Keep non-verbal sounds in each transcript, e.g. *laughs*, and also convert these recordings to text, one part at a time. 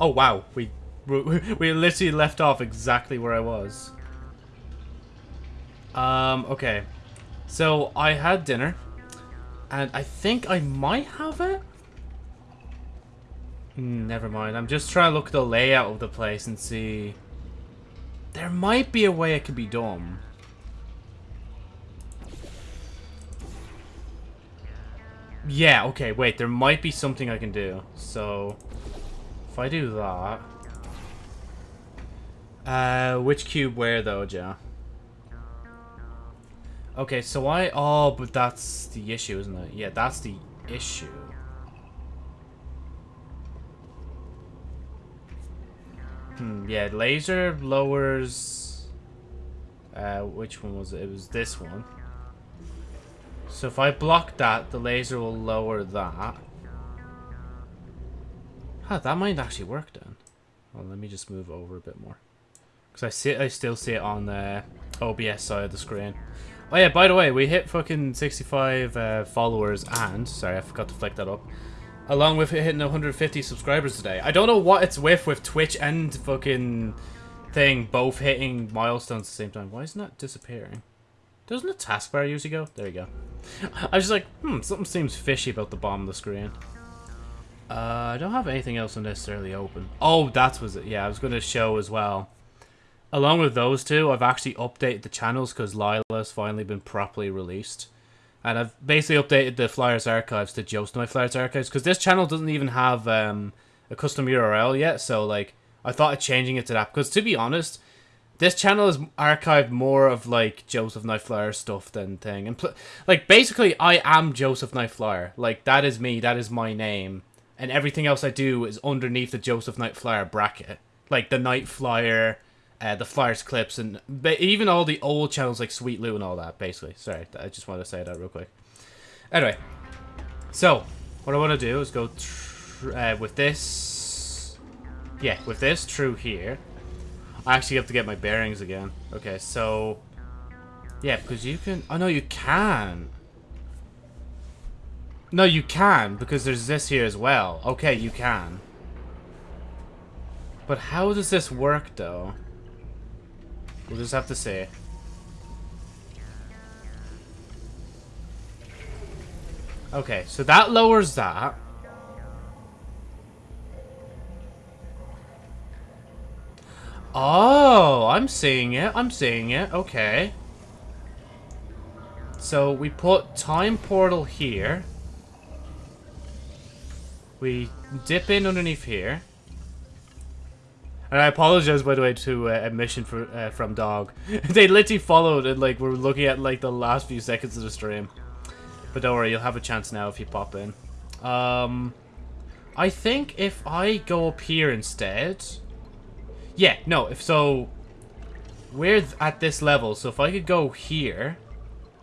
Oh wow, we we literally left off exactly where I was. Um, okay. So, I had dinner. And I think I might have it? Never mind. I'm just trying to look at the layout of the place and see... There might be a way it could be done. Yeah, okay, wait. There might be something I can do. So, if I do that... Uh, which cube where though, Joe? Okay, so I... Oh, but that's the issue, isn't it? Yeah, that's the issue. Hmm, yeah, laser lowers... Uh, which one was it? It was this one. So if I block that, the laser will lower that. Huh, that might actually work then. Well, let me just move over a bit more. Because I see, I still see it on the OBS side of the screen. Oh yeah, by the way, we hit fucking 65 uh, followers and... Sorry, I forgot to flick that up. Along with hitting 150 subscribers today. I don't know what it's with with Twitch and fucking thing both hitting milestones at the same time. Why isn't that disappearing? Doesn't the taskbar usually go? There you go. I was just like, hmm, something seems fishy about the bottom of the screen. Uh, I don't have anything else unnecessarily open. Oh, that was it. Yeah, I was going to show as well. Along with those two, I've actually updated the channels because Lila's finally been properly released. And I've basically updated the Flyers archives to Joe's Knight Flyers archives because this channel doesn't even have um, a custom URL yet. So, like, I thought of changing it to that because, to be honest, this channel is archived more of, like, Joseph Knight Flyer stuff than thing. And, like, basically, I am Joseph Knight Flyer. Like, that is me. That is my name. And everything else I do is underneath the Joseph Knight Flyer bracket. Like, the Night Flyer uh, the Flyers clips, and even all the old channels like Sweet Lou and all that, basically. Sorry, I just wanted to say that real quick. Anyway, so, what I want to do is go uh, with this... Yeah, with this through here. I actually have to get my bearings again. Okay, so... Yeah, because you can... Oh, no, you can. No, you can, because there's this here as well. Okay, you can. But how does this work, though? We'll just have to say. Okay, so that lowers that. Oh, I'm seeing it. I'm seeing it. Okay. So we put time portal here. We dip in underneath here. And I apologize, by the way, to uh, admission for, uh, from Dog. *laughs* they literally followed and, like, we're looking at, like, the last few seconds of the stream. But don't worry, you'll have a chance now if you pop in. Um, I think if I go up here instead... Yeah, no, if so... We're at this level, so if I could go here,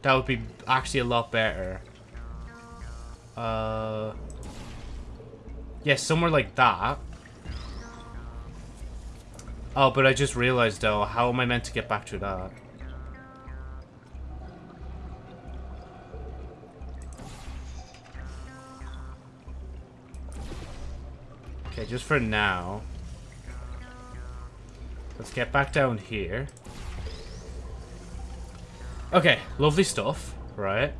that would be actually a lot better. Uh... Yeah, somewhere like that. Oh, but I just realized, though, how am I meant to get back to that? Okay, just for now. Let's get back down here. Okay, lovely stuff, right?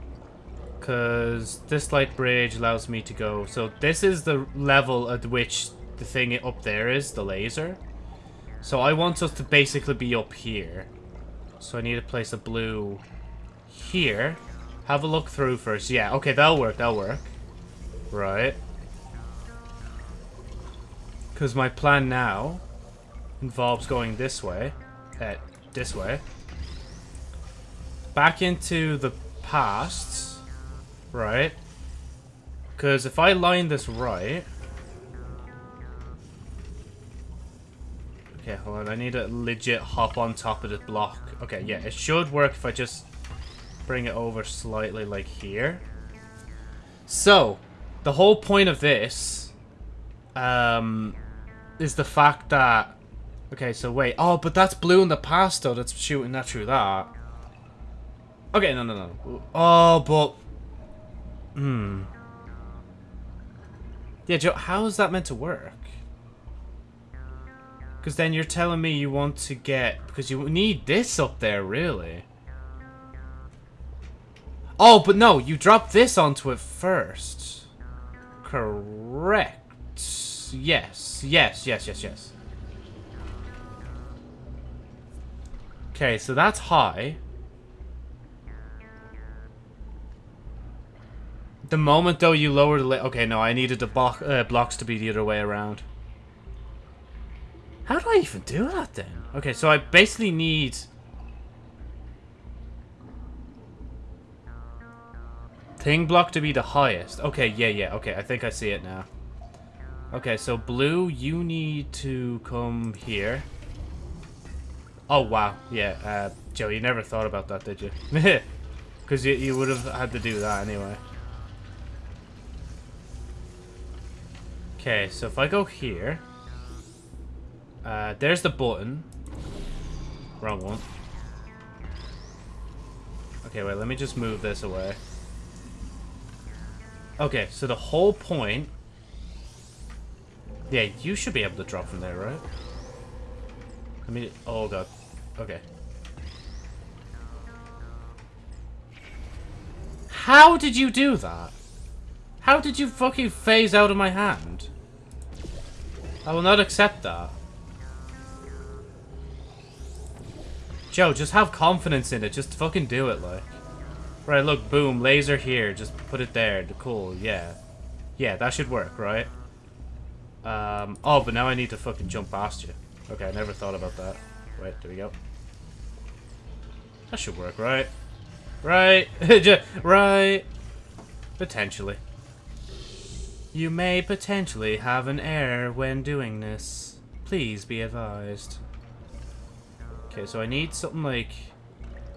Because this light bridge allows me to go... So this is the level at which the thing up there is, the laser. So I want us to basically be up here. So I need to place a blue here. Have a look through first. Yeah, okay, that'll work, that'll work. Right. Because my plan now involves going this way. Uh, this way. Back into the past. Right. Because if I line this right... Okay, hold on. I need to legit hop on top of the block. Okay, yeah, it should work if I just bring it over slightly like here. So, the whole point of this um, is the fact that... Okay, so wait. Oh, but that's blue in the past, though. That's shooting that through that. Okay, no, no, no. Oh, but... Hmm. Yeah, Joe, how is that meant to work? Because then you're telling me you want to get... Because you need this up there, really. Oh, but no, you drop this onto it first. Correct. Yes, yes, yes, yes, yes. Okay, so that's high. The moment, though, you lower the... Okay, no, I needed the block, uh, blocks to be the other way around. How do I even do that, then? Okay, so I basically need... Thing block to be the highest. Okay, yeah, yeah, okay, I think I see it now. Okay, so blue, you need to come here. Oh, wow, yeah, uh, Joe, you never thought about that, did you? *laughs* Because you, you would have had to do that anyway. Okay, so if I go here... Uh, there's the button. Wrong one. Okay, wait, let me just move this away. Okay, so the whole point... Yeah, you should be able to drop from there, right? I mean, oh god. Okay. How did you do that? How did you fucking phase out of my hand? I will not accept that. Joe, just have confidence in it. Just fucking do it, like. Right, look, boom, laser here. Just put it there. Cool, yeah. Yeah, that should work, right? Um, oh, but now I need to fucking jump past you. Okay, I never thought about that. Wait, there we go. That should work, right? Right? *laughs* right? Potentially. You may potentially have an error when doing this. Please be advised. Okay, so I need something like...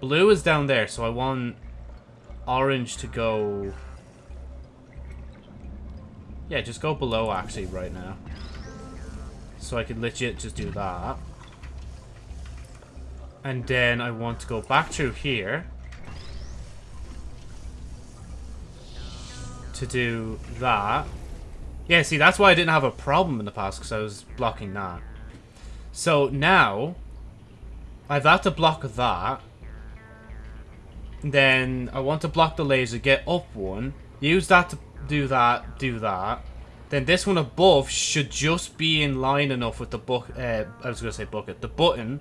Blue is down there, so I want orange to go... Yeah, just go below, actually, right now. So I can legit just do that. And then I want to go back through here. To do that. Yeah, see, that's why I didn't have a problem in the past, because I was blocking that. So now, I've had to block that. Then I want to block the laser, get up one, use that to do that, do that. Then this one above should just be in line enough with the book. Uh, I was going to say bucket. The button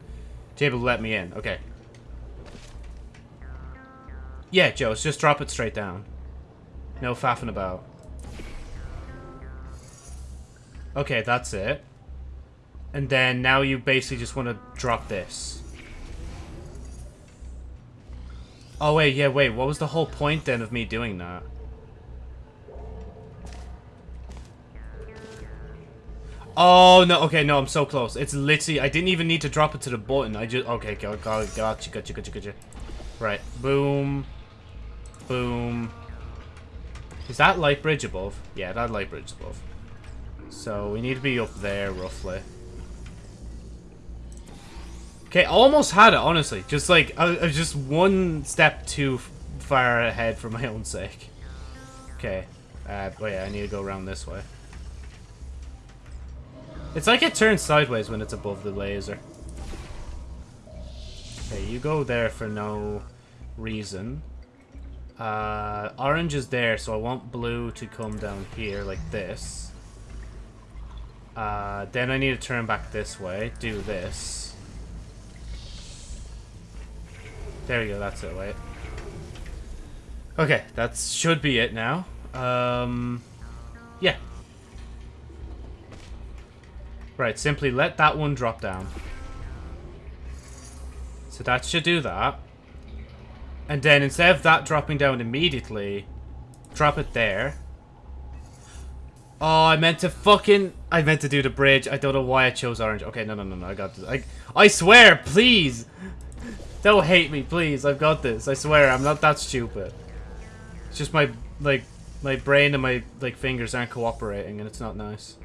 to be able to let me in. Okay. Yeah, Joe, just drop it straight down. No faffing about. Okay, that's it. And then now you basically just want to drop this. Oh, wait, yeah, wait. What was the whole point then of me doing that? Oh, no. Okay, no, I'm so close. It's literally... I didn't even need to drop it to the button. I just... Okay, got, got, gotcha, gotcha, gotcha, gotcha. Right. Boom. Boom. Is that light bridge above? Yeah, that light bridge above. So we need to be up there, roughly. Okay, almost had it, honestly. Just like, I, was just one step too far ahead for my *laughs* own sake. Okay. Uh, oh yeah, I need to go around this way. It's like it turns sideways when it's above the laser. Okay, you go there for no reason. Uh, orange is there, so I want blue to come down here like this. Uh, then I need to turn back this way, do this. There we go, that's it, wait. Okay, that should be it now. Um, yeah. Right, simply let that one drop down. So that should do that. And then instead of that dropping down immediately, drop it there. Oh, I meant to fucking... I meant to do the bridge. I don't know why I chose orange. Okay, no, no, no, no. I got this. I, I swear, please. Don't hate me, please. I've got this. I swear, I'm not that stupid. It's just my, like, my brain and my, like, fingers aren't cooperating, and it's not nice.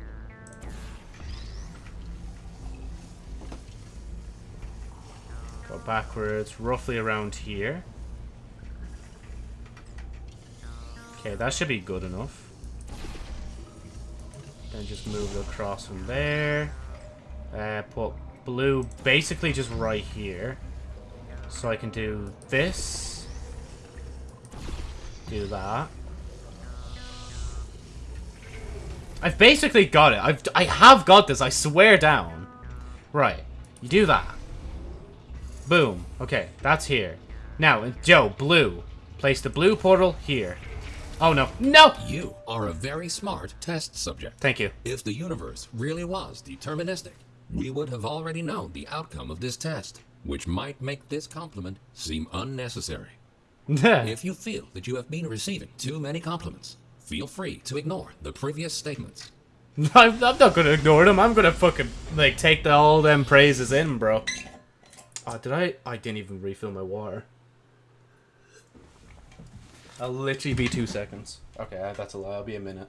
Backwards, roughly around here. Okay, that should be good enough. Then just move it across from there. Uh, put blue basically just right here. So I can do this. Do that. I've basically got it. I've I have got this. I swear down. Right. You do that. Boom. Okay, that's here. Now, Joe, blue. Place the blue portal here. Oh no. No! You are a very smart test subject. Thank you. If the universe really was deterministic, we would have already known the outcome of this test, which might make this compliment seem unnecessary. *laughs* If you feel that you have been receiving too many compliments, feel free to ignore the previous statements. *laughs* I'm, I'm not gonna ignore them. I'm gonna fucking, like, take the, all them praises in, bro. Oh, did I? I didn't even refill my water. I'll literally be two seconds. Okay, uh, that's a lie. I'll be a minute.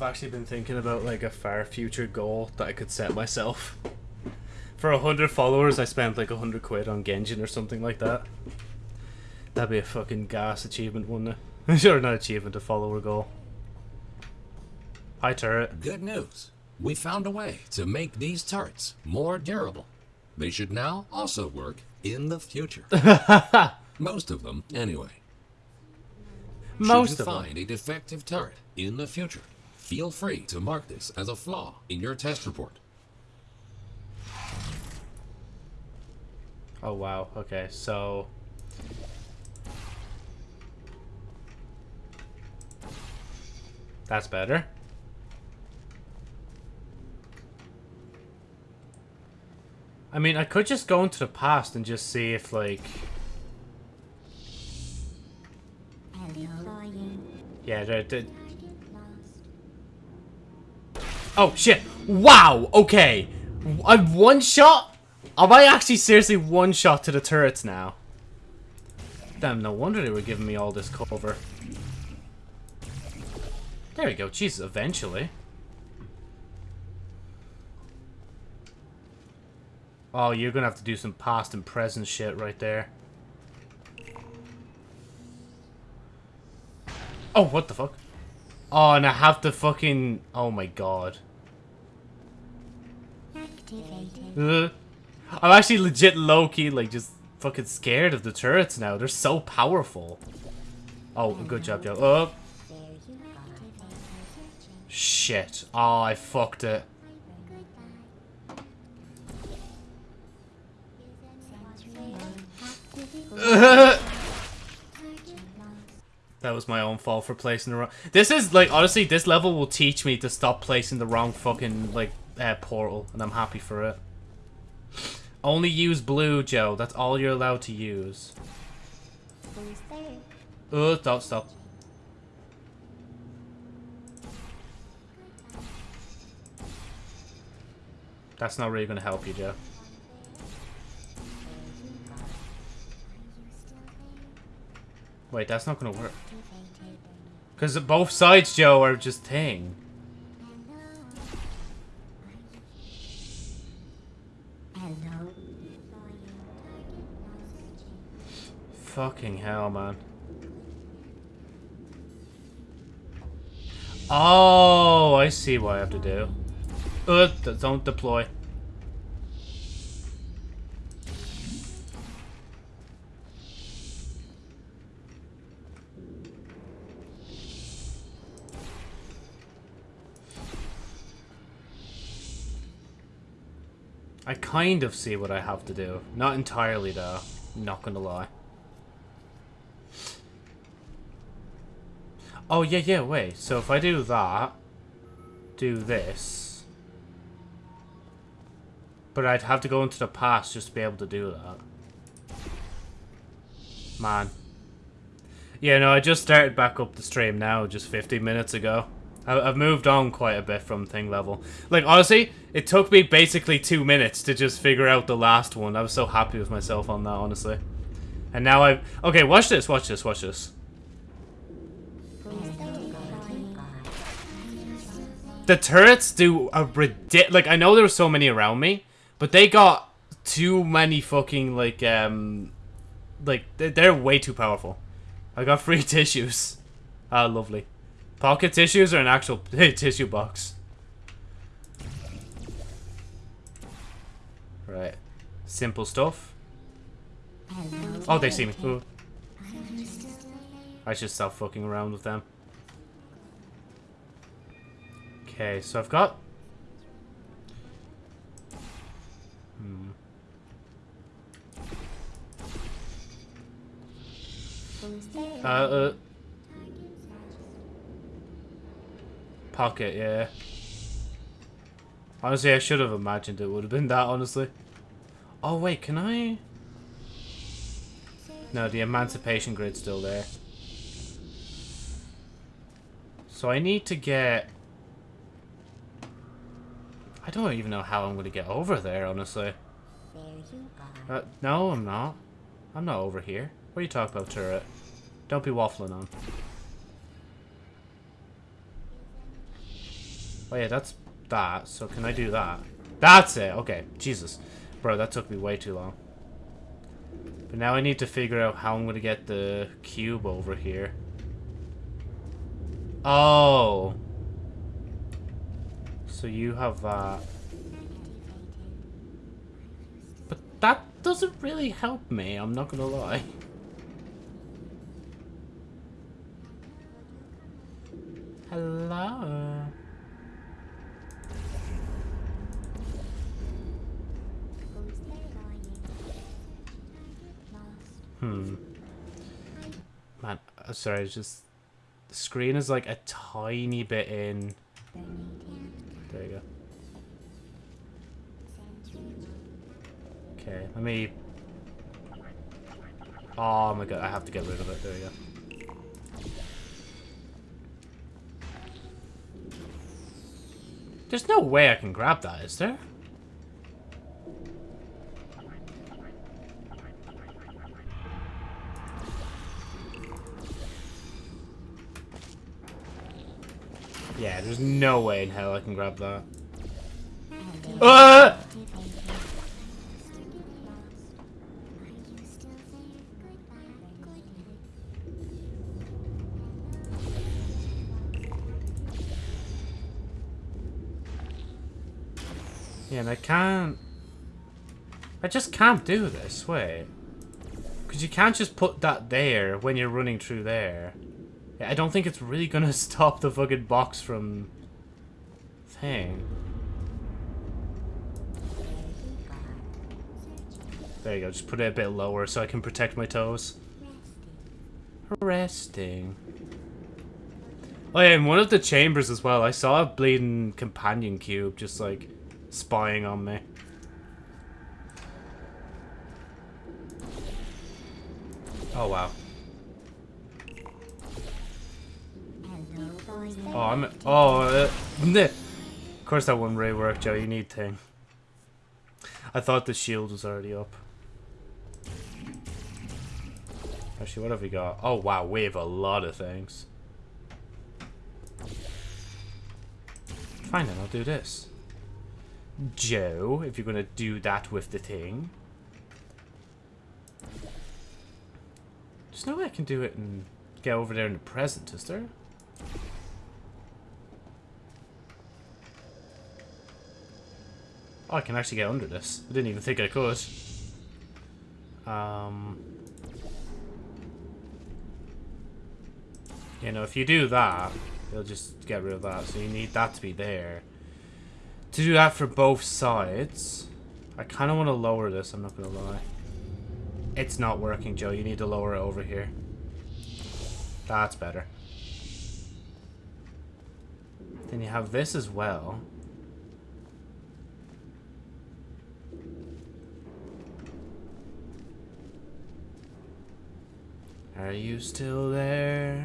I've actually been thinking about like a far future goal that I could set myself. For a hundred followers, I spent like a hundred quid on Genshin or something like that. That'd be a fucking gas achievement, wouldn't it? *laughs* sure, not achievement, a follower goal. Hi, turret. Good news. We found a way to make these turrets more durable. They should now also work in the future. *laughs* Most of them, anyway. Most Should of you them. find a defective turret in the future, feel free to mark this as a flaw in your test report. Oh wow. Okay, so that's better. I mean, I could just go into the past and just see if like yeah, they're, they're... Oh shit! Wow. Okay, I'm one shot. Am I actually seriously one shot to the turrets now? Damn, no wonder they were giving me all this cover. There we go. Jesus, eventually. Oh, you're gonna have to do some past and present shit right there. Oh, what the fuck? Oh, and I have to fucking... Oh my god. I'm actually legit low-key, like, just fucking scared of the turrets now. They're so powerful. Oh, good job, Joe. Oh. Shit. Oh, I fucked it. *laughs* That was my own fault for placing the wrong... This is, like, honestly, this level will teach me to stop placing the wrong fucking, like, uh, portal. And I'm happy for it. Only use blue, Joe. That's all you're allowed to use. Oh, don't stop. That's not really going to help you, Joe. Wait, that's not going to work. Because both sides, Joe, are just thing. Fucking hell, man. Oh, I see what I have to do. Uh, don't deploy. I kind of see what I have to do. Not entirely, though. Not gonna lie. Oh, yeah, yeah, wait. So if I do that... do this. But I'd have to go into the past just to be able to do that. Man. Yeah, no, I just started back up the stream now, just 15 minutes ago. I've moved on quite a bit from thing level. Like, honestly, it took me basically two minutes to just figure out the last one. I was so happy with myself on that, honestly. And now I've... Okay, watch this, watch this, watch this. The turrets do a ridiculous... Like, I know there were so many around me, but they got too many fucking, like, um... Like, they're way too powerful. I got *laughs* free tissues. Ah, lovely. Pocket tissues or an actual *laughs* tissue box? Right. Simple stuff. Oh, they see me. Ooh. I should stop fucking around with them. Okay, so I've got... Hmm. Uh, uh... Pocket, yeah. Honestly, I should have imagined it would have been that, honestly. Oh, wait, can I... No, the emancipation grid's still there. So I need to get... I don't even know how I'm going to get over there, honestly. Uh, no, I'm not. I'm not over here. What are you talking about, turret? Don't be waffling on. Oh yeah, that's that. So can I do that? That's it. Okay. Jesus. Bro, that took me way too long. But now I need to figure out how I'm going to get the cube over here. Oh. So you have that. But that doesn't really help me, I'm not going to lie. Hello. Hmm. Man, uh, sorry, it's just... The screen is like a tiny bit in... There you go. Okay, let me... Oh my god, I have to get rid of it. There you go. There's no way I can grab that, is there? Yeah, there's no way in hell I can grab that. Uh! Yeah, and I can't... I just can't do this, wait. Because you can't just put that there when you're running through there. I don't think it's really gonna *laughs* stop the fucking box from... thing. There you go, just put it a bit lower so I can protect my toes. Resting. Oh yeah, in one of the chambers as well, I saw a bleeding companion cube just like spying on me. Oh wow. Oh, I'm. Oh, uh, *laughs* of course that one ray worked, Joe. You need thing. I thought the shield was already up. Actually, what have we got? Oh, wow. We have a lot of things. Fine, then. I'll do this. Joe, if you're going to do that with the thing. There's no way I can do it and get over there in the present, is there? Oh, I can actually get under this. I didn't even think I could. Um... You know, if you do that, you'll just get rid of that. So you need that to be there. To do that for both sides, I kind of want to lower this, I'm not going to lie. It's not working, Joe. You need to lower it over here. That's better. Then you have this as well. Are you still there?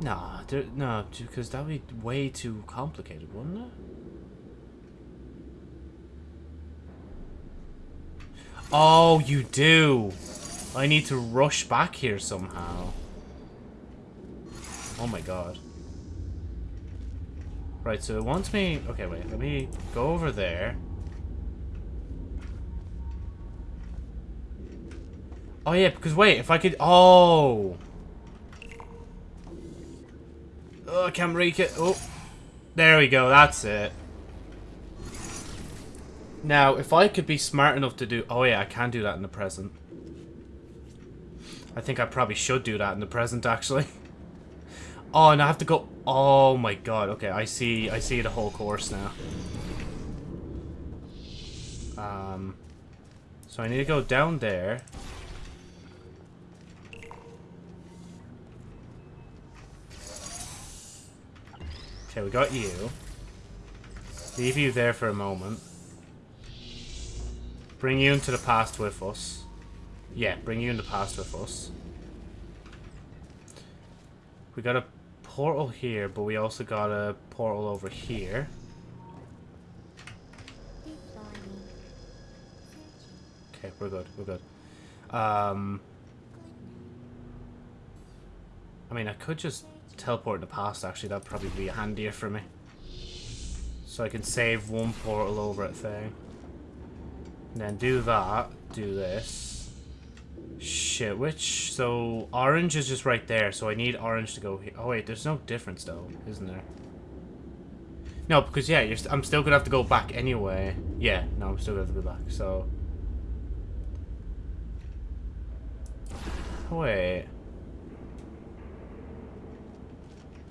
Nah, there, no, because that would be way too complicated, wouldn't it? Oh, you do. I need to rush back here somehow. Oh my god. Right, so it wants me... Okay, wait. Let me go over there. Oh, yeah, because wait, if I could... Oh! Oh, I can't reach it. Oh. There we go, that's it. Now, if I could be smart enough to do... Oh, yeah, I can do that in the present. I think I probably should do that in the present, actually. *laughs* Oh, and I have to go... Oh, my God. Okay, I see I see the whole course now. Um, so I need to go down there. Okay, we got you. Leave you there for a moment. Bring you into the past with us. Yeah, bring you in the past with us. We got a portal here, but we also got a portal over here. Okay, we're good, we're good. Um, I mean, I could just teleport in the past, actually. That'd probably be handier for me. So I can save one portal over at thing. And then do that, do this. Shit, which... So, orange is just right there, so I need orange to go here. Oh, wait, there's no difference, though, isn't there? No, because, yeah, st I'm still going to have to go back anyway. Yeah, no, I'm still going to have to go back, so... Oh, wait...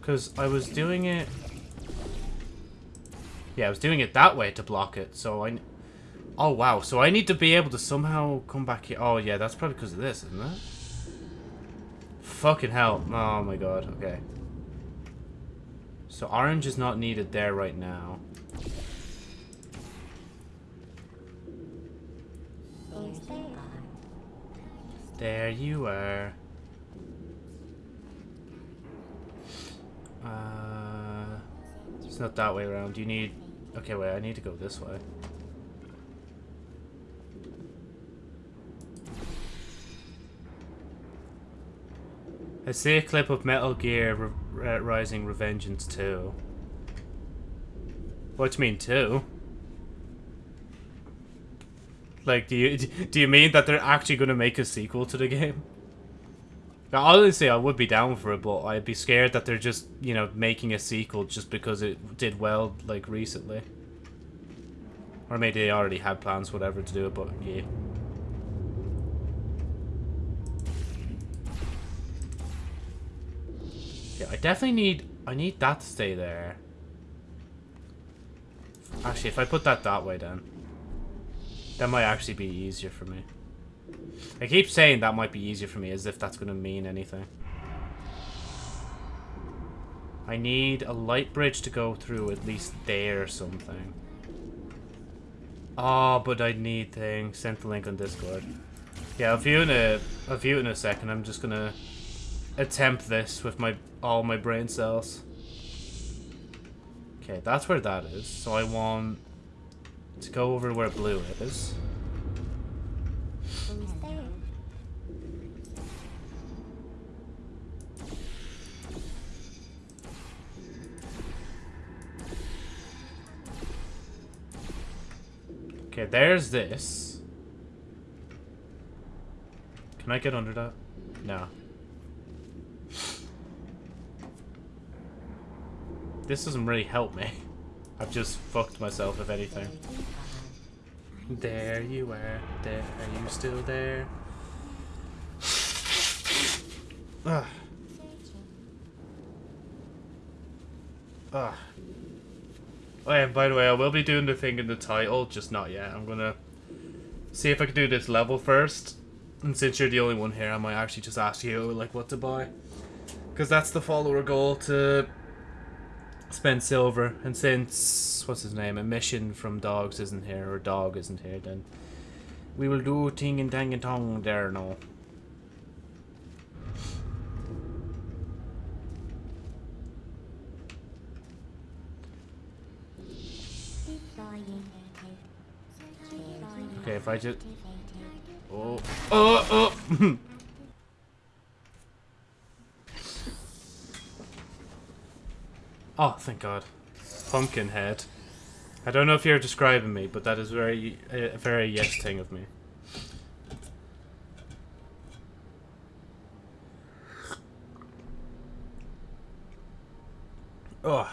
Because I was doing it... Yeah, I was doing it that way to block it, so I... Oh, wow. So I need to be able to somehow come back here. Oh, yeah, that's probably because of this, isn't it? Fucking hell. Oh, my God. Okay. So orange is not needed there right now. There you are. Uh, it's not that way around. You need... Okay, wait, I need to go this way. I see a clip of Metal Gear Re uh, Rising Revengeance 2. What do you mean 2? Like, do you *laughs* do you mean that they're actually going to make a sequel to the game? Honestly, I would be down for it, but I'd be scared that they're just, you know, making a sequel just because it did well, like, recently. Or maybe they already had plans, whatever, to do it, but yeah. Yeah, I definitely need, I need that to stay there. Actually, if I put that that way then, that might actually be easier for me. I keep saying that might be easier for me as if that's going to mean anything. I need a light bridge to go through at least there or something. Oh, but I need things. Send the link on Discord. Yeah, I'll view in a I'll view in a second. I'm just gonna attempt this with my all my brain cells. Okay, that's where that is. So I want to go over where blue is. Okay, there's this. Can I get under that? No. This doesn't really help me. *laughs* I've just fucked myself, if anything. There you are. There. Are you still there? Ugh. Ugh. Oh yeah, by the way, I will be doing the thing in the title, just not yet. I'm gonna see if I can do this level first. And since you're the only one here, I might actually just ask you, like, what to buy. Because that's the follower goal, to spend silver. And since, what's his name, a mission from Dogs isn't here, or Dog isn't here, then we will do ting and tang and tong there now. Okay, if I just... Oh, oh, oh! *laughs* oh, thank God. Pumpkin head. I don't know if you're describing me, but that is very, a very yes thing of me. Oh.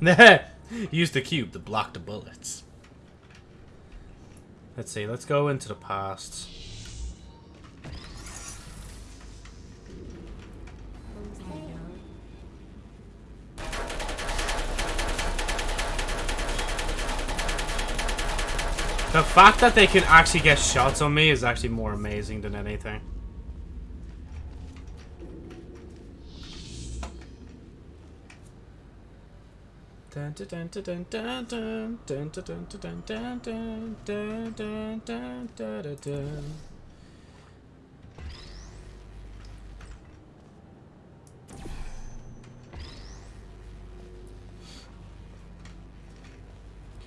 *laughs* *laughs* *laughs* Use the cube to block the bullets. Let's see, let's go into the past. The fact that they can actually get shots on me is actually more amazing than anything.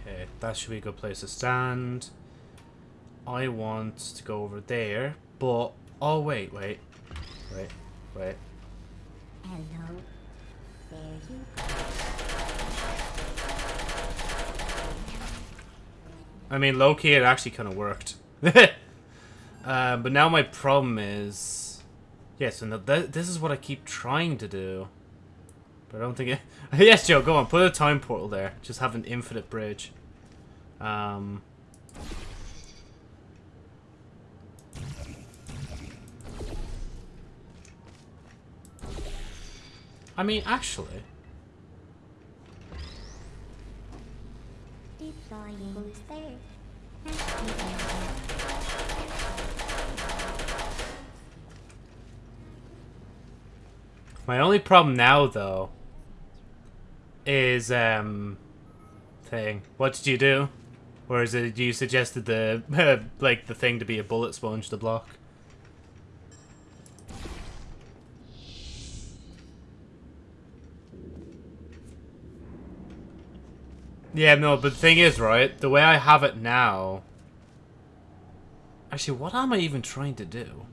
Okay, that should be a good place to stand. I want to go over there, but oh wait, wait, wait, wait. Hello. There you I mean, low-key, it actually kind of worked. uh, *laughs* but now my problem is... Yes, and th this is what I keep trying to do. But I don't think it... *laughs* yes, Joe, go on. Put a time portal there. Just have an infinite bridge. Um... I mean, actually... My only problem now, though, is, um, thing. What did you do? Or is it you suggested the, *laughs* like, the thing to be a bullet sponge to block? Yeah, no, but the thing is, right, the way I have it now... Actually, what am I even trying to do?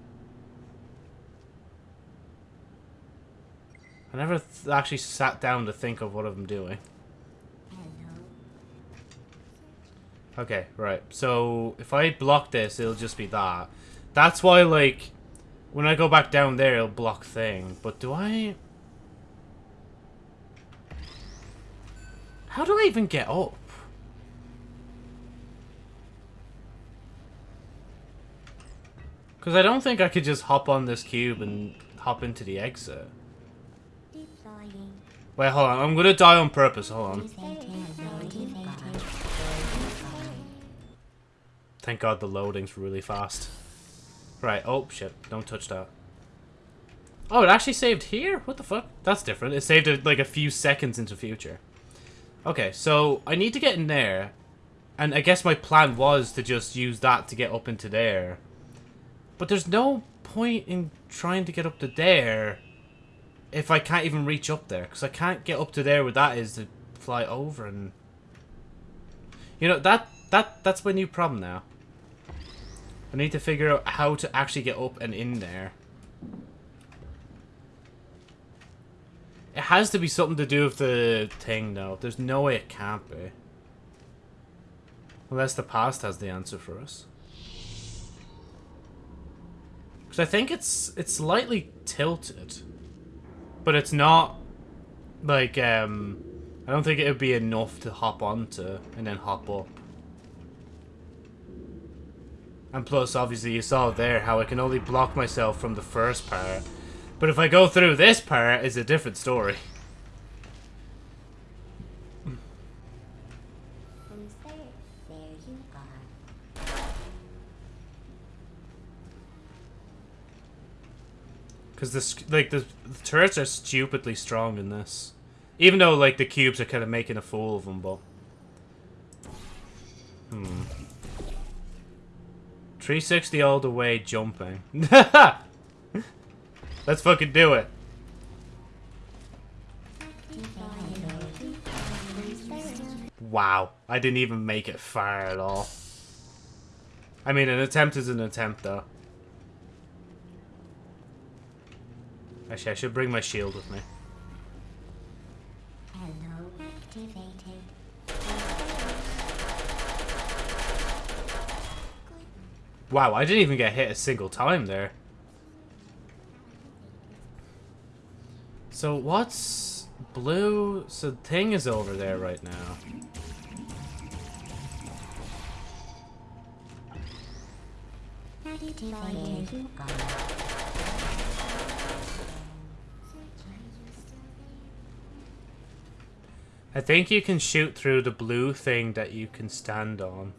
I never actually sat down to think of what I'm doing. Okay, right. So, if I block this, it'll just be that. That's why, like, when I go back down there, it'll block thing. But do I... How do I even get up? Because I don't think I could just hop on this cube and hop into the exit. Wait, hold on. I'm going to die on purpose. Hold on. Thank God the loading's really fast. Right. Oh, shit. Don't touch that. Oh, it actually saved here? What the fuck? That's different. It saved it like a few seconds into future. Okay, so I need to get in there. And I guess my plan was to just use that to get up into there. But there's no point in trying to get up to there if I can't even reach up there. Because I can't get up to there where that is to fly over and... You know, that, that that's my new problem now. I need to figure out how to actually get up and in there. It has to be something to do with the thing, though. There's no way it can't be. Unless the past has the answer for us. Because I think it's it's slightly tilted. But it's not, like, um... I don't think it would be enough to hop onto and then hop up. And plus, obviously, you saw there how I can only block myself from the first part. But if I go through this part, it's a different story. Because this, like, the, the, turrets are stupidly strong in this. Even though, like, the cubes are kind of making a fool of them, but... Hmm. 360 all the way jumping. *laughs* Let's fucking do it. Wow, I didn't even make it far at all. I mean, an attempt is an attempt, though. Actually, I should bring my shield with me. Hello, activated. Wow, I didn't even get hit a single time there. So what's blue? So the thing is over there right now. I think you can shoot through the blue thing that you can stand on.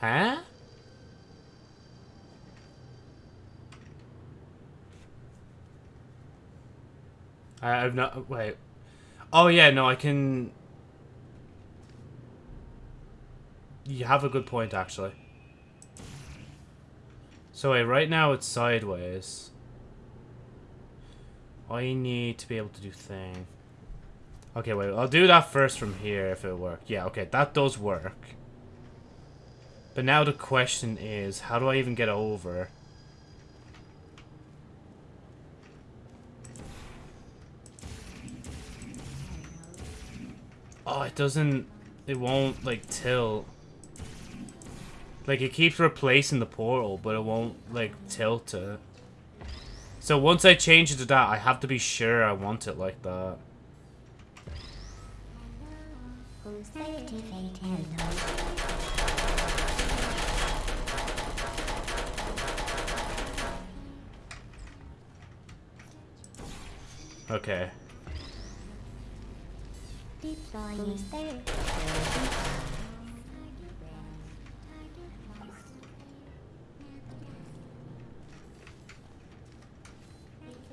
Huh? I've not... Wait. Oh, yeah, no, I can... You have a good point, actually. So wait, right now it's sideways. I need to be able to do thing. Okay, wait, I'll do that first from here if it works. Yeah, okay, that does work. But now the question is, how do I even get over? Oh, it doesn't... It won't, like, tilt. Like, it keeps replacing the portal, but it won't, like, tilt it. So once I change it to that, I have to be sure I want it like that. Okay.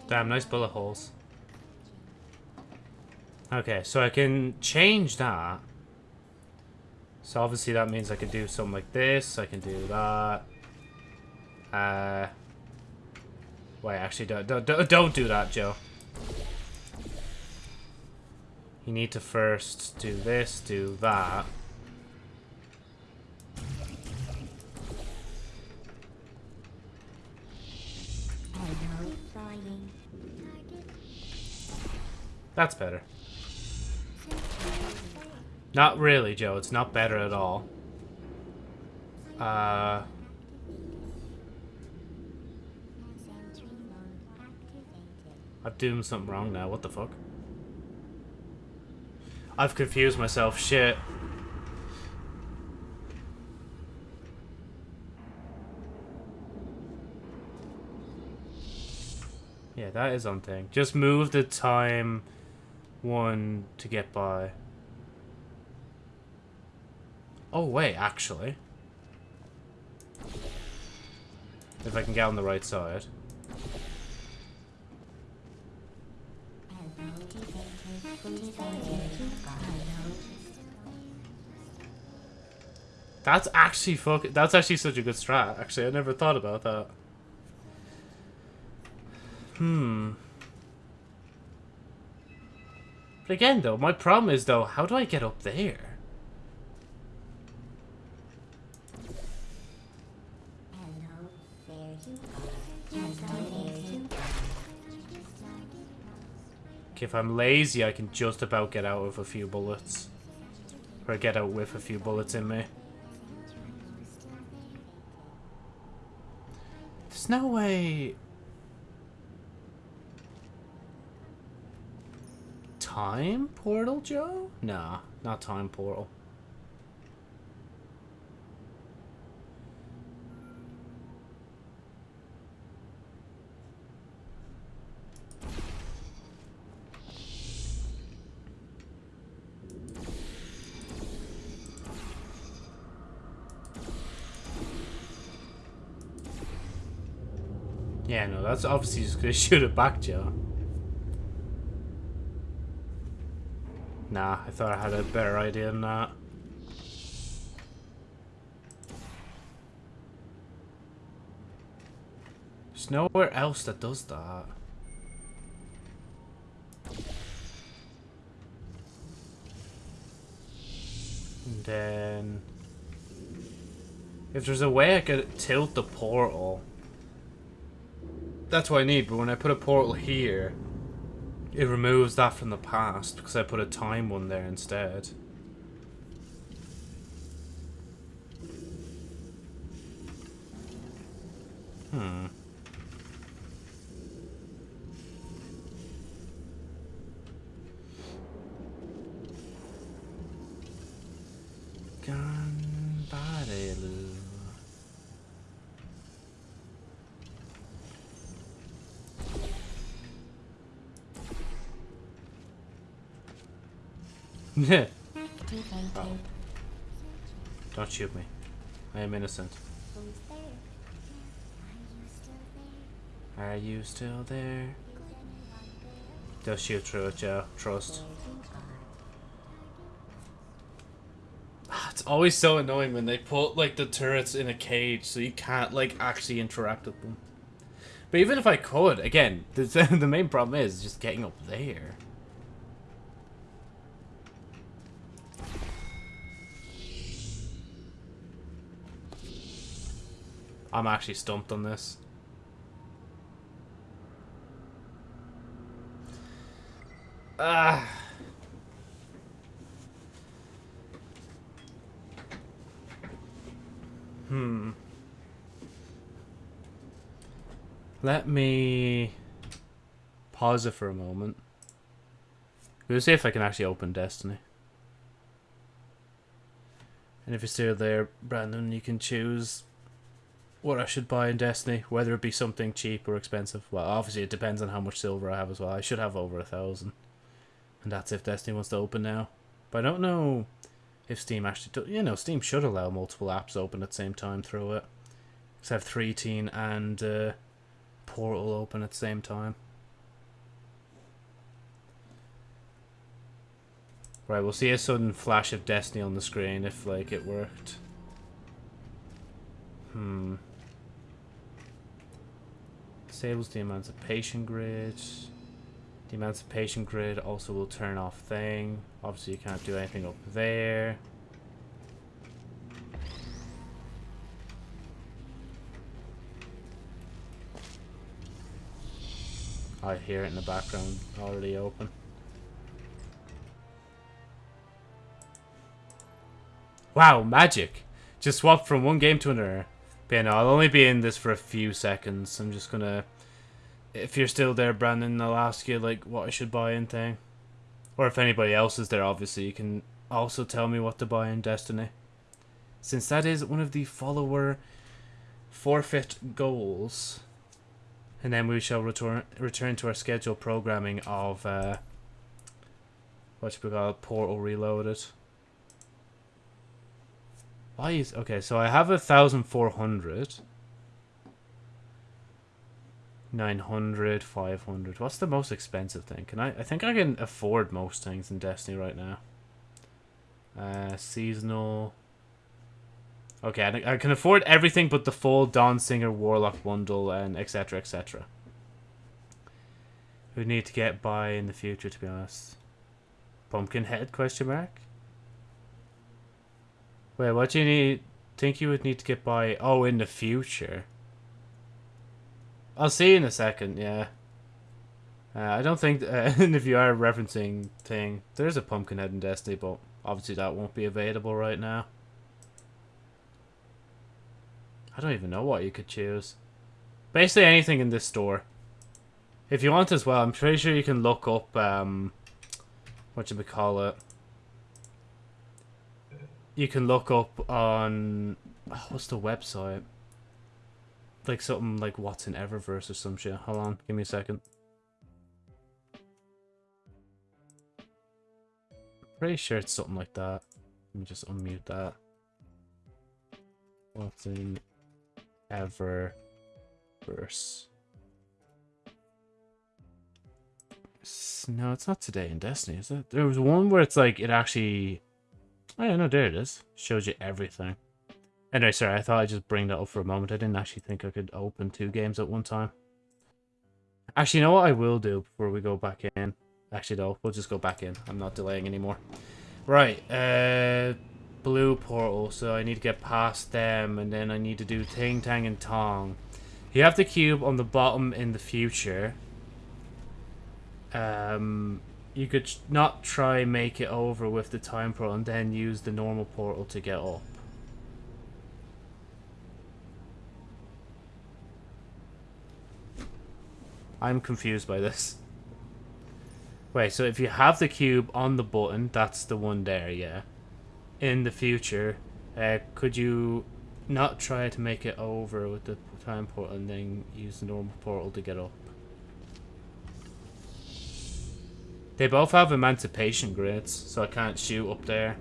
Damn, nice bullet holes. Okay, so I can change that. So obviously that means I can do something like this. I can do that. Uh, wait, actually, don't, don't, don't do that, Joe. You need to first do this, do that. That's better. Not really, Joe. It's not better at all. Uh... I've doing something wrong now. What the fuck? I've confused myself. Shit. Yeah, that is on thing. Just move the time one to get by. Oh, wait, actually. If I can get on the right side. That's actually fuck. That's actually such a good strat. Actually, I never thought about that. Hmm. But again, though, my problem is, though, how do I get up there? If I'm lazy, I can just about get out with a few bullets. Or get out with a few bullets in me. There's no way... Time portal, Joe? Nah, not time portal. Yeah, no, that's obviously just gonna shoot it back, Joe. Nah, I thought I had a better idea than that. There's nowhere else that does that. And then... If there's a way I could tilt the portal... That's what I need, but when I put a portal here... It removes that from the past, because I put a time one there instead. Hmm. Shoot me. I am innocent. Are you still there? They'll shoot through it, Joe. Trust. It's always so annoying when they put like the turrets in a cage so you can't like actually interact with them. But even if I could, again, *laughs* the, the main problem is just getting up there. I'm actually stumped on this. Ah. Hmm. Let me pause it for a moment. We'll see if I can actually open Destiny. And if you're still there, Brandon, you can choose what I should buy in Destiny, whether it be something cheap or expensive. Well, obviously it depends on how much silver I have as well. I should have over a thousand. And that's if Destiny wants to open now. But I don't know if Steam actually... You know, Steam should allow multiple apps open at the same time through it. Because I have 3 and uh, Portal open at the same time. Right, we'll see a sudden flash of Destiny on the screen if, like, it worked. Hmm. Disables the emancipation grid. The emancipation grid also will turn off thing. Obviously you can't do anything up there. I hear it in the background already open. Wow, magic! Just swapped from one game to another. But yeah, no, I'll only be in this for a few seconds. I'm just gonna... If you're still there, Brandon, I'll ask you, like, what I should buy in thing. Or if anybody else is there, obviously, you can also tell me what to buy in Destiny. Since that is one of the follower forfeit goals. And then we shall return return to our scheduled programming of, uh, what we call Portal Reloaded. Why is... Okay, so I have a 1,400. 900, 500. What's the most expensive thing? Can I... I think I can afford most things in Destiny right now. Uh, seasonal... Okay, I, can afford everything but the full Dawn Singer Warlock bundle and etc, etc. We need to get by in the future, to be honest. Pumpkinhead, question mark? Wait, what do you need? Think you would need to get by? Oh, in the future. I'll see in a second. Yeah. Uh, I don't think, uh, *laughs* if you are referencing thing, there's a Pumpkinhead in Destiny, but obviously that won't be available right now. I don't even know what you could choose. Basically anything in this store. If you want as well, I'm pretty sure you can look up, um, what you call it you can look up on what's the website? Like something like what's in Eververse or some shit. Hold on, give me a second. Pretty sure it's something like that. Let me just unmute that. What's in Eververse? No, it's not today in Destiny, is it? There was one where it's like it actually Oh yeah, no, there it is. Shows you everything. Anyway, sorry, I thought I'd just bring that up for a moment. I didn't actually think I could open two games at one time. Actually, you know what I will do before we go back in? Actually, no, we'll just go back in. I'm not delaying anymore. Right, uh, blue portal, so I need to get past them, and then I need to do Ting, Tang, and Tong. You have the cube on the bottom in the future. Um, you could not try make it over with the time portal and then use the normal portal to get up. I'm confused by this. Wait, so if you have the cube on the button, that's the one there, yeah. In the future, uh, could you not try to make it over with the time portal and then use the normal portal to get up? They both have emancipation grids, so I can't shoot up there.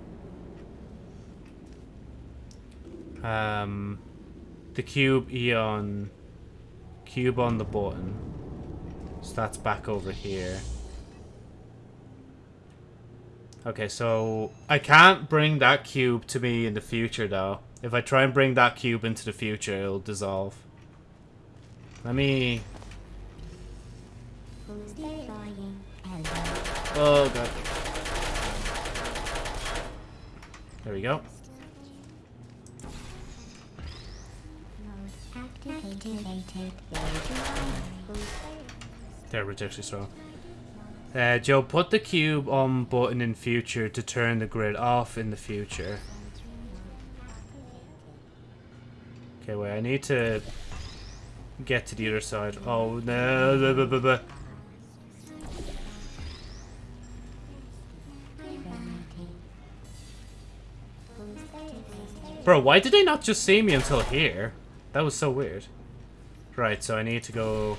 Um, the cube Eon, cube on the button. So that's back over here. Okay, so I can't bring that cube to me in the future, though. If I try and bring that cube into the future, it'll dissolve. Let me... Oh, God. There we go. They're ridiculously strong. Uh, Joe, put the cube on button in future to turn the grid off in the future. Okay, wait, I need to get to the other side. Oh, no. Blah, blah, blah, Bro, why did they not just see me until here? That was so weird. Right, so I need to go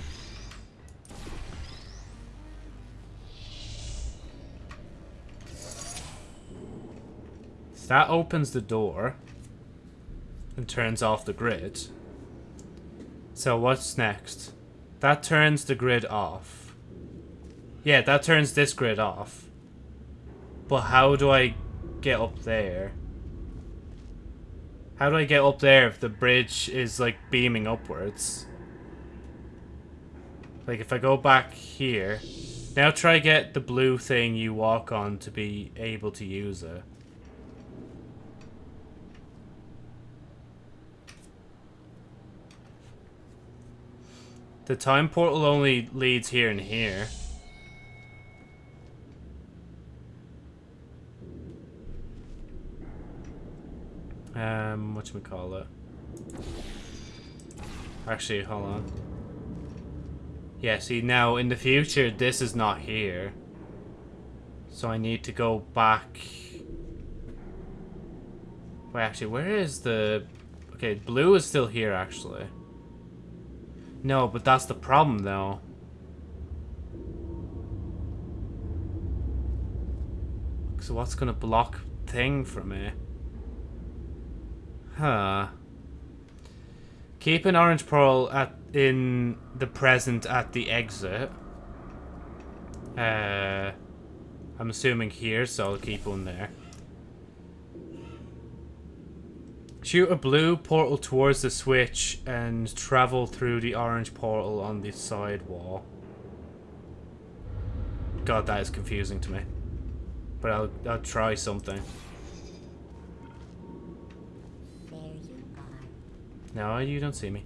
That opens the door and turns off the grid. So what's next? That turns the grid off. Yeah, that turns this grid off. But how do I get up there? How do I get up there if the bridge is like beaming upwards? Like if I go back here. Now try get the blue thing you walk on to be able to use it. The time portal only leads here and here. Um, what we call it? Actually, hold on. Yeah, see, now, in the future, this is not here. So I need to go back... Wait, actually, where is the... Okay, blue is still here, actually. No, but that's the problem, though. So what's gonna block thing from me? Huh. Keep an orange pearl at in the present at the exit. Uh, I'm assuming here, so I'll keep one there. Shoot a blue portal towards the switch and travel through the orange portal on the side wall. God, that is confusing to me. But I'll, I'll try something. No, you don't see me.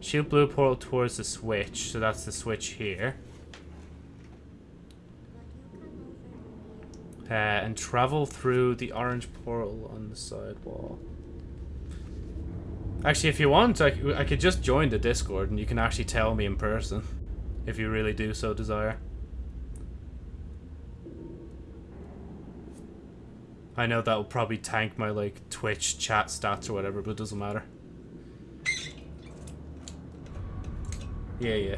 Shoot blue portal towards the switch, so that's the switch here. Uh, and travel through the orange portal on the side wall. Actually, if you want, I, I could just join the Discord and you can actually tell me in person. If you really do so desire. I know that will probably tank my, like, Twitch chat stats or whatever, but it doesn't matter. Yeah, yeah.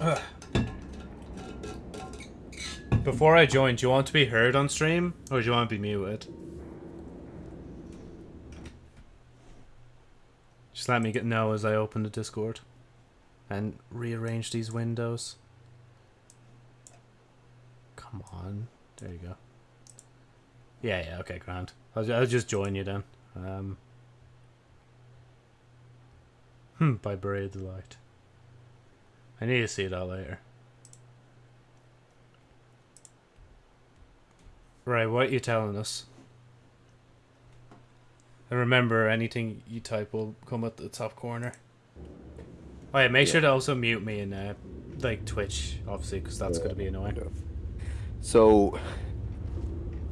Ugh. Before I join, do you want to be heard on stream? Or do you want to be muted? Just let me get know as I open the Discord. and rearrange these windows. Come on. There you go. Yeah, yeah, okay, grand. I'll, I'll just join you then. Um, hmm, by Buried the Light. I need to see that later. Right, what are you telling us? And remember, anything you type will come at the top corner. Oh yeah, make sure to also mute me in uh, like Twitch, obviously, because that's yeah. going to be annoying. Yeah. So,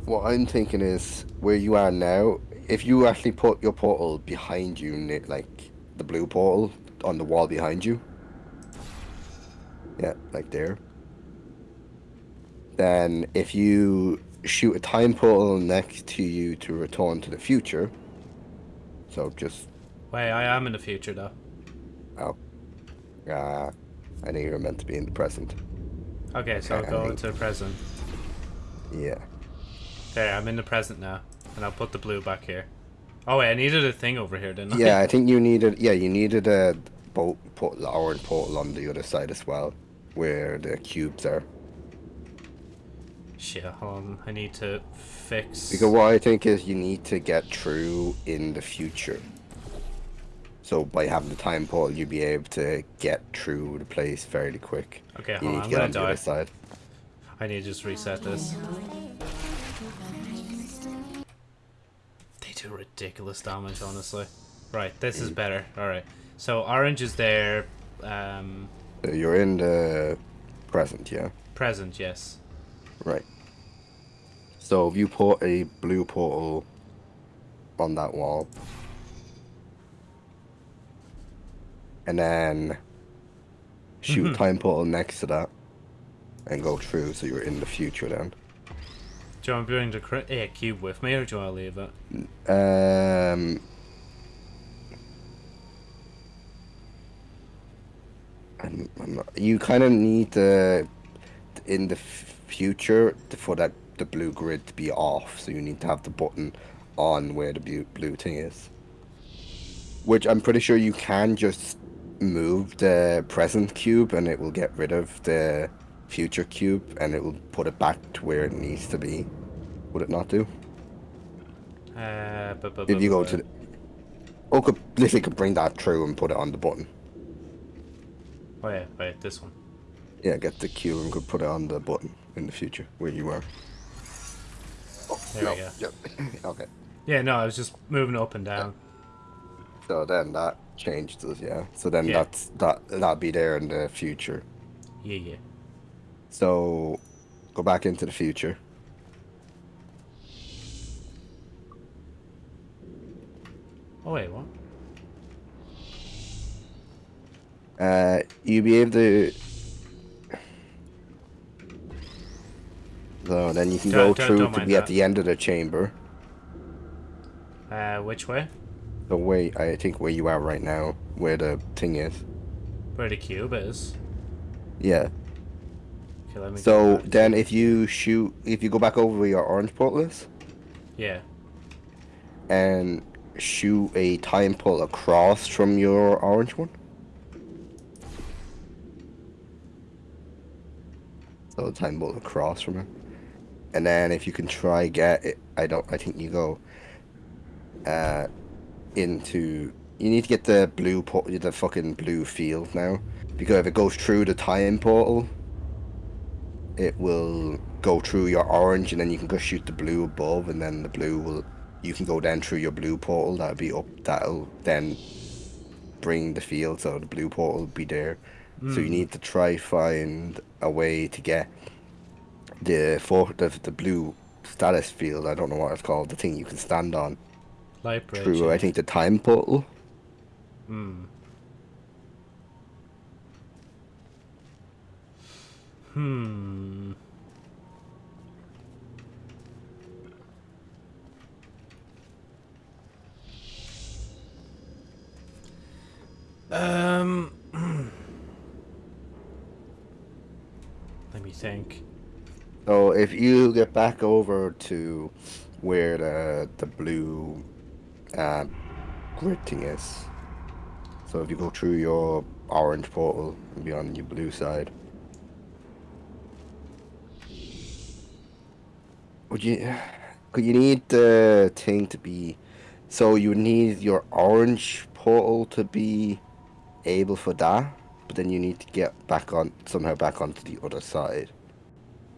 what I'm thinking is, where you are now, if you actually put your portal behind you, like the blue portal on the wall behind you, yeah, like there, then if you shoot a time portal next to you to return to the future, so just. Wait, I am in the future though. Oh. Ah, I think you're meant to be in the present. Okay, so I'll go into the present. Yeah. There, I'm in the present now, and I'll put the blue back here. Oh wait, I needed a thing over here, didn't I? Yeah, I think you needed. Yeah, you needed a boat put the orange portal on the other side as well, where the cubes are. Shit, hold on. I need to fix. Because what I think is you need to get through in the future. So by having the time portal, you'll be able to get through the place fairly quick. Okay, hold you need on. To get I'm gonna on die. side. I need to just reset this. Do ridiculous damage, honestly. Right, this is mm. better. Alright. So orange is there. Um, You're in the present, yeah? Present, yes. Right. So if you put a blue portal on that wall, and then shoot mm -hmm. time portal next to that, and go through, so you're in the future then. Do you want to bring the yeah, cube with me, or do you want to leave it? Um. I'm, I'm not, you kind of need the in the future for that the blue grid to be off, so you need to have the button on where the blue, blue thing is. Which I'm pretty sure you can just move the present cube and it will get rid of the future cube and it will put it back to where it needs to be. Would it not do? Uh, but, but, if you go to the... Oh, could, literally could bring that through and put it on the button. Oh yeah, wait, this one. Yeah, get the cube and could put it on the button in the future where you were. Oh, there no. we go. Yep. *laughs* okay. Yeah, no, I was just moving up and down. Yeah. So then that changed us, yeah. So then yeah. that's that that'll be there in the future. Yeah, yeah. So go back into the future. Oh wait, what? Uh, you'll be able to So then you can don't, go through to be that. at the end of the chamber. Uh, which way? The way, I think where you are right now, where the thing is. Where the cube is? Yeah. Okay, so then if you shoot, if you go back over where your orange portal is. Yeah. And shoot a time pull across from your orange one. So time pull across from it and then if you can try get it, I don't. I think you go uh, into. You need to get the blue port, the fucking blue field now, because if it goes through the time portal, it will go through your orange, and then you can go shoot the blue above, and then the blue will. You can go down through your blue portal. That'll be up. That'll then bring the field, so the blue portal will be there. Mm. So you hmm. need to try find a way to get the for the the blue status field. I don't know what it's called. The thing you can stand on. Light bridge. Through I think the time portal. Hmm. Hmm. Um. Let me think. So if you get back over to where the the blue uh, grid thing is, so if you go through your orange portal and be on your blue side. Would you? You need the thing to be? So you need your orange portal to be able for that, but then you need to get back on somehow back onto the other side,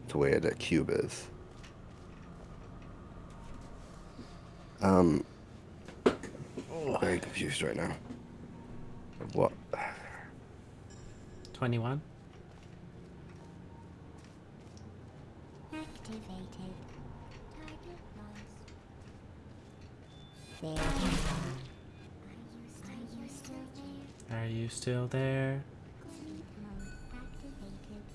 to where the cube is. Um, very confused right now. What? 21. Activated. Are you still there?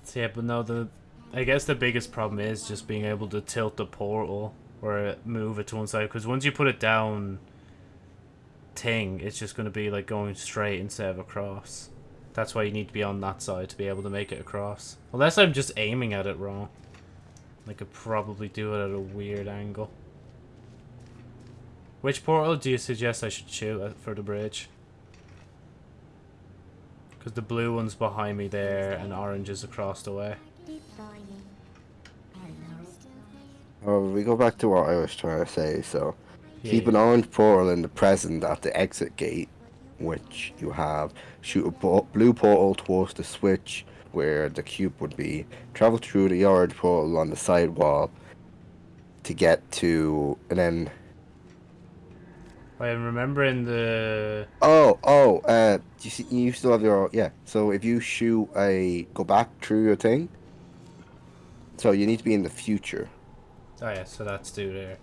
So yeah, but no, the I guess the biggest problem is just being able to tilt the portal or move it to one side. Because once you put it down, ting, it's just going to be like going straight instead of across. That's why you need to be on that side to be able to make it across. Unless I'm just aiming at it wrong. I could probably do it at a weird angle. Which portal do you suggest I should shoot for the bridge? Because the blue one's behind me there and orange is across the way. Deploying. Are you still there? Oh, we go back to what I was trying to say. So, Yeah, keep an orange portal in the present at the exit gate, which you have. Shoot a blue portal towards the switch where the cube would be. Travel through the orange portal on the side wall to get to, and then I'm remembering the Oh, oh, uh, you see, you still have your, yeah. So if you shoot a, go back through your thing. So you need to be in the future. oh yeah, so that's due there.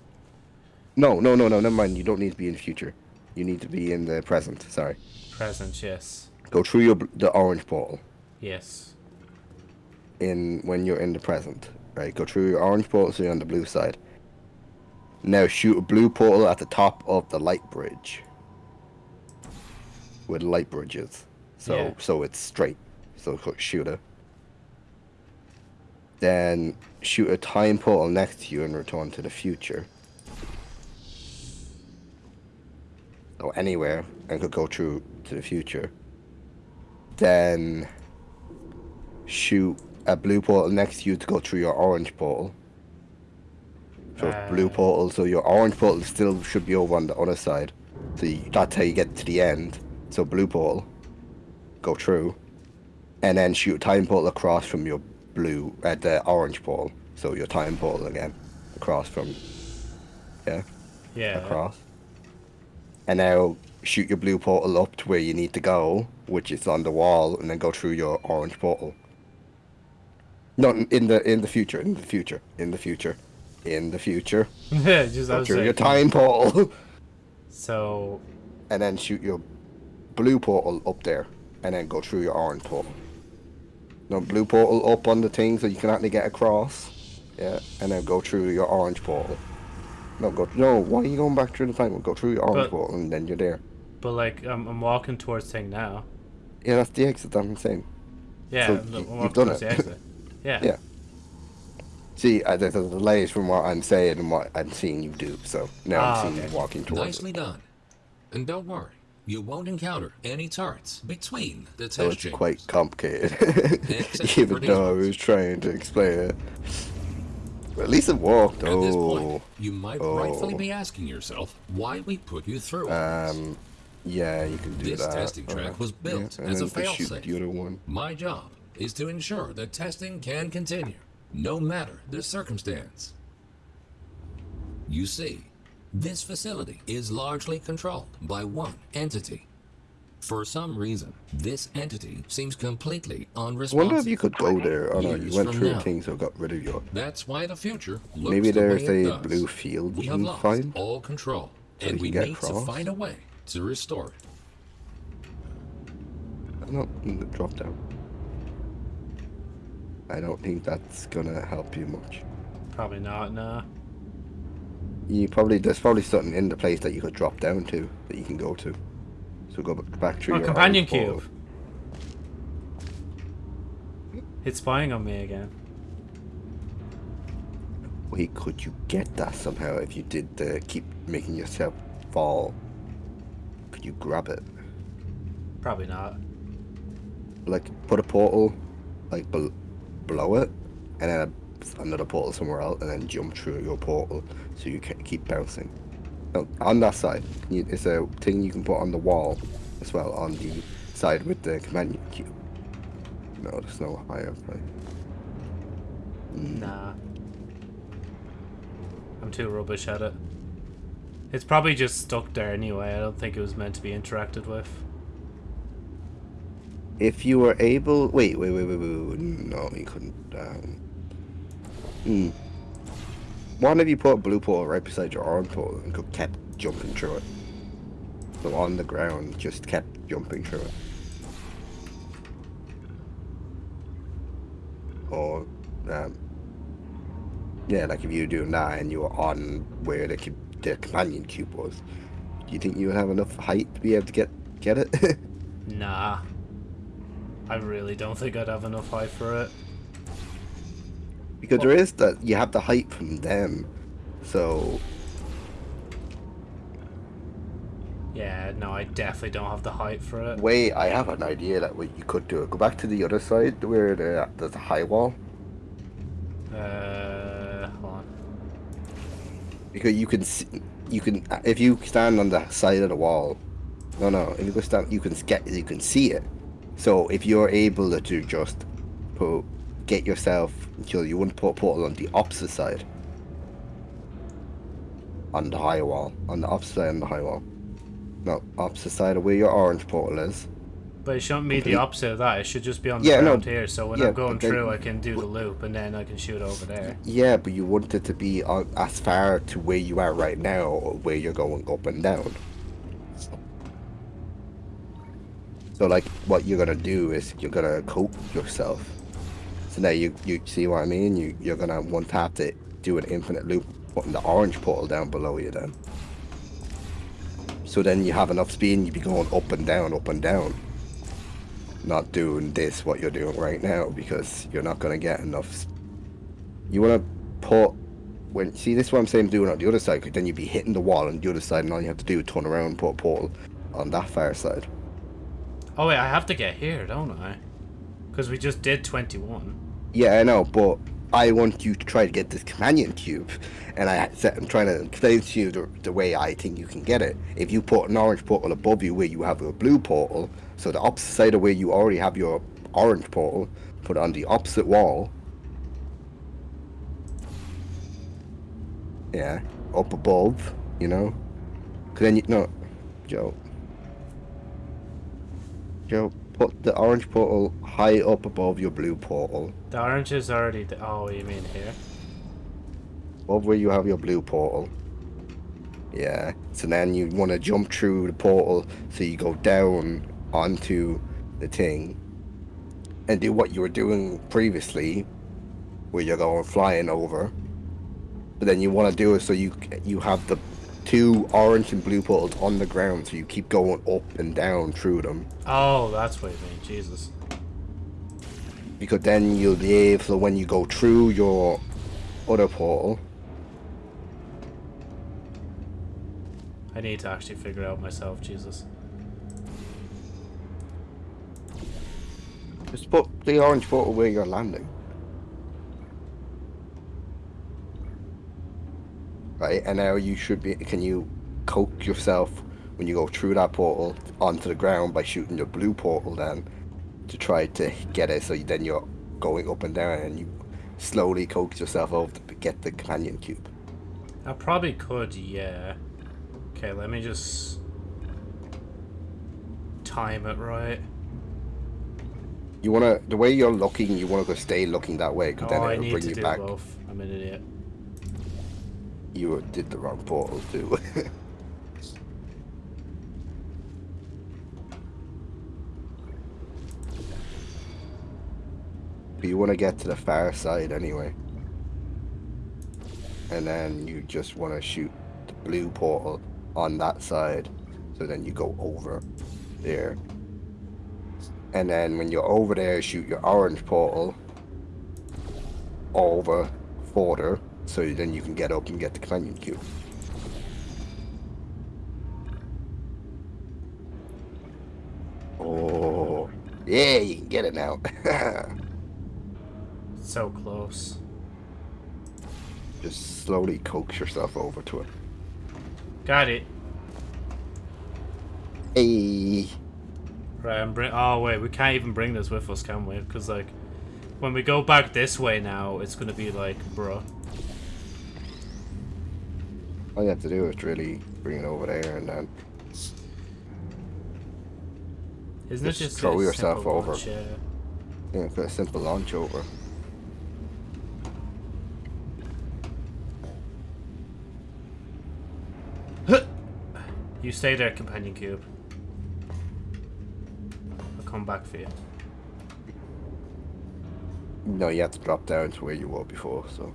No, no, no, no, never mind. You don't need to be in the future. You need to be in the present. Sorry. Present, yes, Go through your the orange portal yes. in when you're in the present. Right. Go through your orange portal so you're on the blue side. Now shoot a blue portal at the top of the light bridge. With light bridges. So Yeah. so it's straight. So shoot it. Then shoot a time portal next to you and return to the future. So anywhere and could go through to the future. Then shoot a blue portal next to you to go through your orange portal. So blue Uh. portal, so your orange portal still should be over on the other side. So you, that's how you get to the end. So blue portal, go through, and then shoot a time portal across from your blue at the orange portal. So your time portal again, across from, yeah, Yeah. across. And now shoot your blue portal up to where you need to go, which is on the wall, and then go through your orange portal. Not in the in the future, in the future, in the future, in the future. *laughs* Just I Go through your time portal, *laughs* so and then shoot your blue portal up there, and then go through your orange portal. No blue portal up on the thing so you can actually get across. Yeah, and then go through your orange portal. No, go. No, why are you going back through the time? Go through your orange But- portal, and then you're there. but like I'm I'm walking towards thing now. Yeah, that's the exit I'm saying. Yeah, So I'm you, you've done it. the exit. *laughs* Yeah. Yeah. See, uh, there's a delay from what I'm saying and what I'm seeing you do. So now Ah, I'm seeing okay. you walking towards Nicely it. done. And don't worry, you won't encounter any turrets between the So test *laughs* it's chambers. quite complicated, even though I was trying to explain it. But at least it worked. At this Oh, point, you might Oh. rightfully be asking yourself why we put you through. it. um, yeah, you can do This that. testing track was built yeah, as a then just shoot fail-safe. the other one. My job is to ensure that testing can continue, no matter the circumstance. You see, this facility is largely controlled by one entity. For some reason, this entity seems completely I wonder if you could go there. Oh no, you went through now. things so got rid of your. That's why the future looks Maybe the there's a does. blue field We you have can lost find. all control, So and we need to find a way to restore it. No, drop down. I don't think that's gonna help you much. Probably not. Nah. You probably there's probably something in the place that you could drop down to that you can go to. So go back through Oh, your companion cube. It's spying on me again. Wait, could you get that somehow if you did the keep making yourself fall? Could you grab it? Probably not. like put a portal like bel below it, and then another portal somewhere else, and then jump through your portal so you can keep bouncing. On that side, it's a thing you can put on the wall as well on the side with the command cube. No, there's no higher place. Mm. Nah. I'm too rubbish at it. It's probably just stuck there anyway. I don't think it was meant to be interacted with. If you were able, wait, wait, wait, wait, wait, wait. no, you couldn't. Um, hmm. Why you put a blue portal right beside your orange portal and could kept jumping through it? So on the ground, just kept jumping through it. Or, um, yeah, like if you were doing that and you were on where the, the companion cube was, do you think you would have enough height to be able to get get it? *laughs* Nah. I really don't think I'd have enough height for it. Because there is that you have the height from them, so Yeah, no, I definitely don't have the height for it. wait, I have an idea that what you could do. It. Go back to the other side where the, there's a high wall, Uh, hold on. because you can see, you can if you stand on the side of the wall. No, no, if you go stand, you can get you can see it. So if you're able to just put get yourself until you wouldn't put a portal on the opposite side, on the high wall, on the opposite side on the high wall. No, opposite side of where your orange portal is. But it shouldn't be the opposite of that. It should just be on the Yeah, no, here. So when yeah, I'm going through, I can do the loop and then I can shoot over there. Yeah, but you want it to be on, as far to where you are right now, or where you're going up and down. So, like, what you're gonna do is you're gonna coat yourself. So now you you see what I mean? You you're gonna one tap to do an infinite loop, putting the orange portal down below you. Then. So then you have enough speed, and you be going up and down, up and down. Not doing this what you're doing right now because you're not gonna get enough you want to put when see this is what I'm saying doing on the other side because then you'd be hitting the wall on the other side and all you have to do is turn around and put a portal on that far side Oh wait, I have to get here, don't I? Because we just did 21. yeah I know but I want you to try to get this companion cube and I I'm trying to explain to you the, the way I think you can get it if you put an orange portal above you where you have a blue portal so the opposite side of where you already have your orange portal put it on the opposite wall yeah up above you know because then you no Joe Joe put the orange portal high up above your blue portal The orange is already. Oh, you mean here? above where you have your blue portal. Yeah. So then you want to jump through the portal, so you go down onto the thing, and do what you were doing previously, where you're going flying over. But then you want to do it so you you have the two orange and blue portals on the ground, so you keep going up and down through them. Oh, that's what you mean. Jesus. Because then you'll be able, so when you go through your other portal, I need to actually figure out myself. Jesus. Just put the orange portal where you're landing. Right, and now you should be. Can you coax yourself when you go through that portal onto the ground by shooting your blue portal then to try to get it so you, then you're going up and down and you slowly coax yourself over to get the companion cube. I probably could, yeah. Okay, let me just time it right. You wanna the way you're looking, you wanna go stay looking that way because Oh, then it'll bring you back. both. I'm an idiot. You did the wrong portal too. *laughs* but you want to get to the far side anyway. And then you just want to shoot the blue portal on that side. So then you go over there. And then when you're over there, shoot your orange portal over further. So then you can get up and get the companion cube. Oh, Yeah, you can get it now. *laughs* So close. Just slowly coax yourself over to it. Got it. Hey. Right, I'm bring. Oh wait, we can't even bring this with us, can we? Because like, when we go back this way now, it's gonna be like, bruh. All you have to do is really bring it over there and then Isn't Just it just throw yourself over. launch, yeah. know, put a simple launch over. You stay there, companion cube. I'll come back for you. No, you have to drop down to where you were before, so.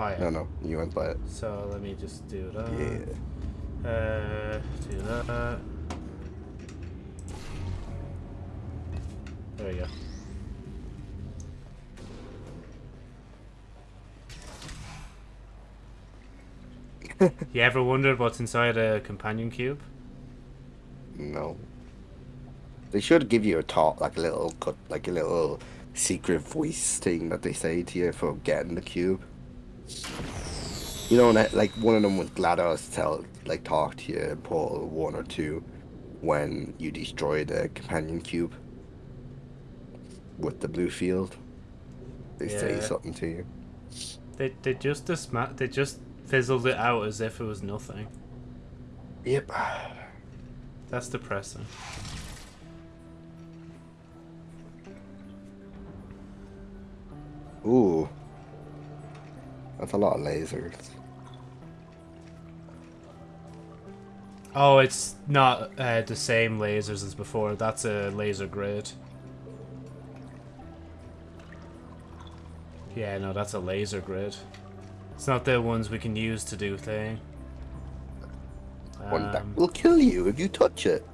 Oh yeah. No, no, you went by it. So let me just do that. Yeah. Uh, do that. There we go. *laughs* you ever wondered what's inside a companion cube? No. They should give you a talk, like a little cut, like a little secret voice thing that they say to you for getting the cube. You know, and, like one of them was GLaDOS tell, like talk to you in Portal one or two, when you destroy the companion cube with the blue field. They say something to you. They they just disma- they just fizzled it out as if it was nothing. Yep. That's depressing. Ooh. That's a lot of lasers. Oh, it's not uh, the same lasers as before. That's a laser grid. Yeah, no, that's a laser grid. It's not the ones we can use to do thing. One that Um, will kill you if you touch it.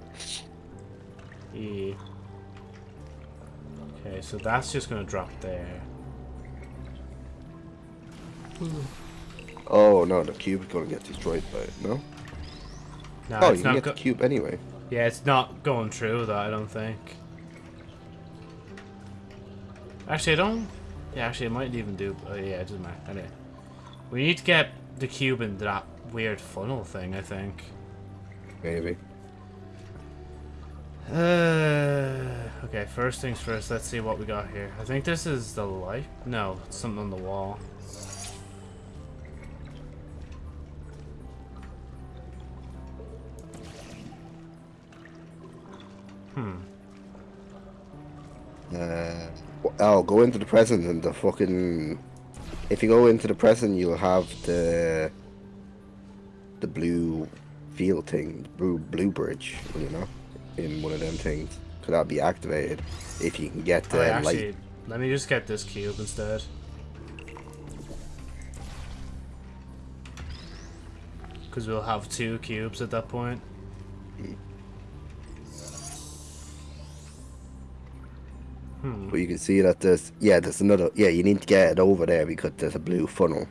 yeah. Okay, so that's just gonna drop there. Oh no, the cube is gonna get destroyed by it, no? No, oh, it's you can not. get the cube anyway. yeah, it's not going through that. I don't think. Actually, I don't. Yeah, actually, it might even do. Uh, yeah, it doesn't matter. Anyway, we need to get the cube in that weird funnel thing. I think. Maybe. Uh, okay, first things first, let's see what we got here. I think this is the light. No, it's something on the wall. Hmm. Uh, oh, go into the present and the fucking. If you go into the present, you'll have the the blue field thing, blue blue bridge, you know, in one of them things. So that'll be activated if you can get the Oh, actually, light. let me just get this cube instead. Because we'll have two cubes at that point. Hmm. But you can see that there's yeah, there's another yeah. You need to get it over there because there's a blue funnel.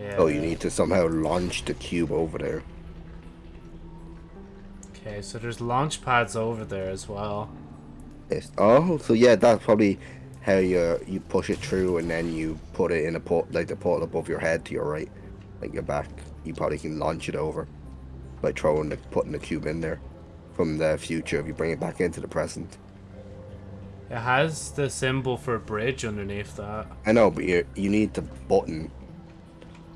Yeah. Oh, you need to somehow launch the cube over there. Okay, so there's launch pads over there as well. Yes. Oh, so yeah, that's probably how you you push it through and then you put it in a port like the portal above your head to your right, like your back. You probably can launch it over by throwing the putting the cube in there from the future if you bring it back into the present. It has the symbol for a bridge underneath that. I know, but you you need the button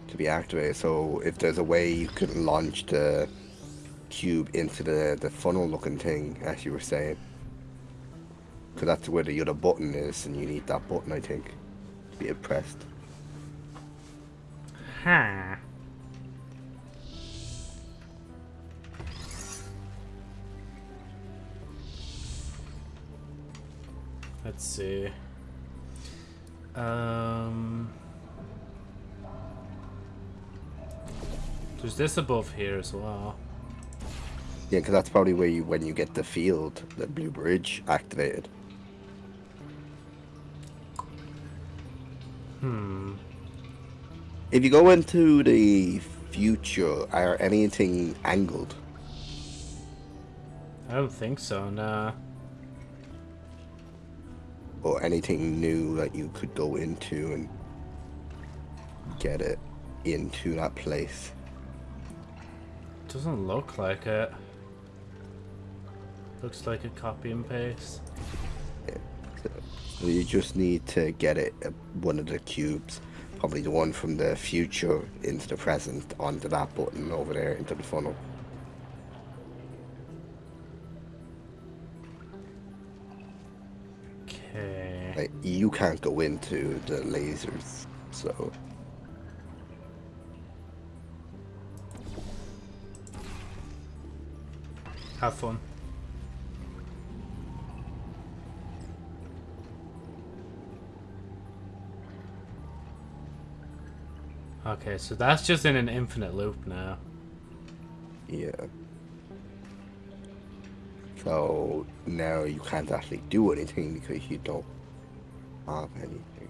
to be activated. So if there's a way you could launch the cube into the the funnel looking thing, as you were saying. Because that's where the other button is, and you need that button, I think, to be pressed. Huh. Let's see. Um, there's this above here as well. Yeah, because that's probably where you when you get the field, the blue bridge activated. Hmm. If you go into the future, are anything angled? I don't think so, nah. Or anything new that you could go into and get it into that place. Doesn't look like it. Looks like a copy and paste. So you just need to get it uh, one of the cubes, probably the one from the future into the present onto that button over there into the funnel. Okay. Like, you can't go into the lasers, so Have fun. Okay, so that's just in an infinite loop now. yeah. So now you can't actually do anything because you don't have anything.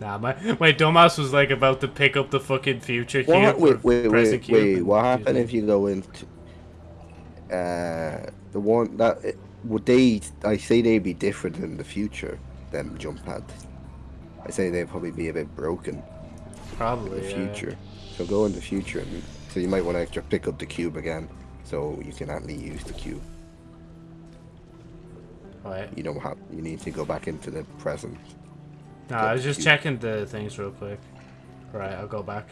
Nah, my my dumbass was like about to pick up the fucking future cube. What, wait, wait, wait, wait. What happened if you go into uh the one that would they? I say they'd be different in the future than jump pads. I say they'd probably be a bit broken Probably in the yeah. future. So go in the future, and so you might want to extra pick up the cube again, so you can actually use the cube. Right. You don't have. You need to go back into the present. Nah, I was just cube. checking the things real quick. Right, I'll go back.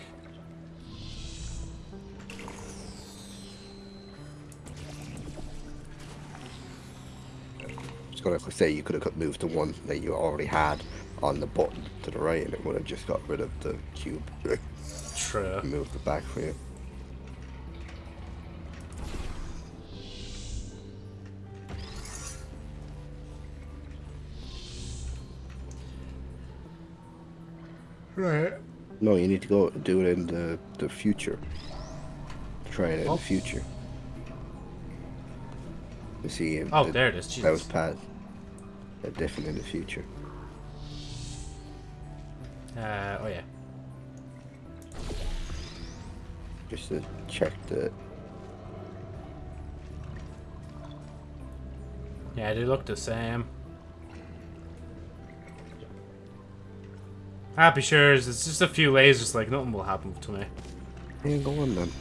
Gonna say you could have moved the one that you already had on the button to the right, and it would have just got rid of the cube. *laughs* True. moved it back for you. Right. No, you need to go do it in the the future. Try it in Oh. the future. To see if Oh, the- there it is. that was Jesus. past. They're different in the future. Uh, oh yeah. Just to check the. Yeah, they look the same. Happy sure it's just a few lasers, like nothing will happen to me. Yeah, go on then.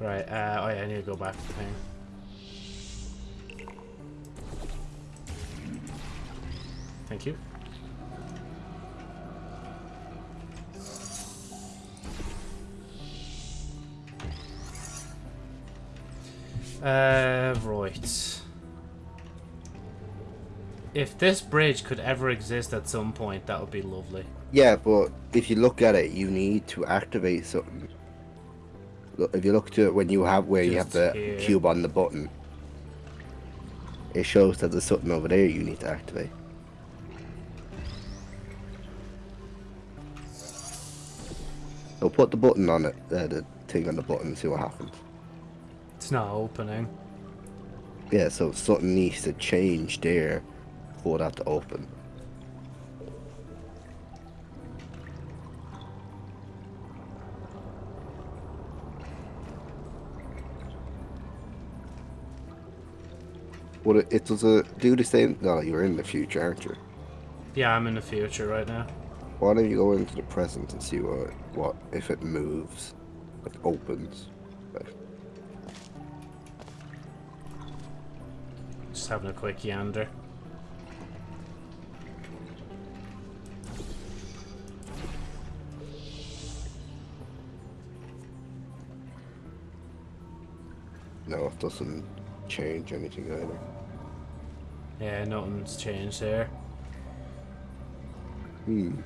Right, uh, oh yeah, I need to go back to the thing. Thank you. Uh, right. If this bridge could ever exist at some point, that would be lovely. Yeah, but if you look at it, you need to activate something. Look, if you look to it when you have where you have the here. cube on the button, it shows that there's something over there you need to activate. So put the button on it, uh, the thing on the button, and see what happens. It's not opening. Yeah, so something needs to change there for that to open. What it, it does it do the same? No, you're in the future, aren't you? Yeah, I'm in the future right now. Why don't you go into the present and see what what if it moves, like opens? Like, Just having a quick yander. Doesn't change anything either. Yeah, nothing's changed there. Hmm.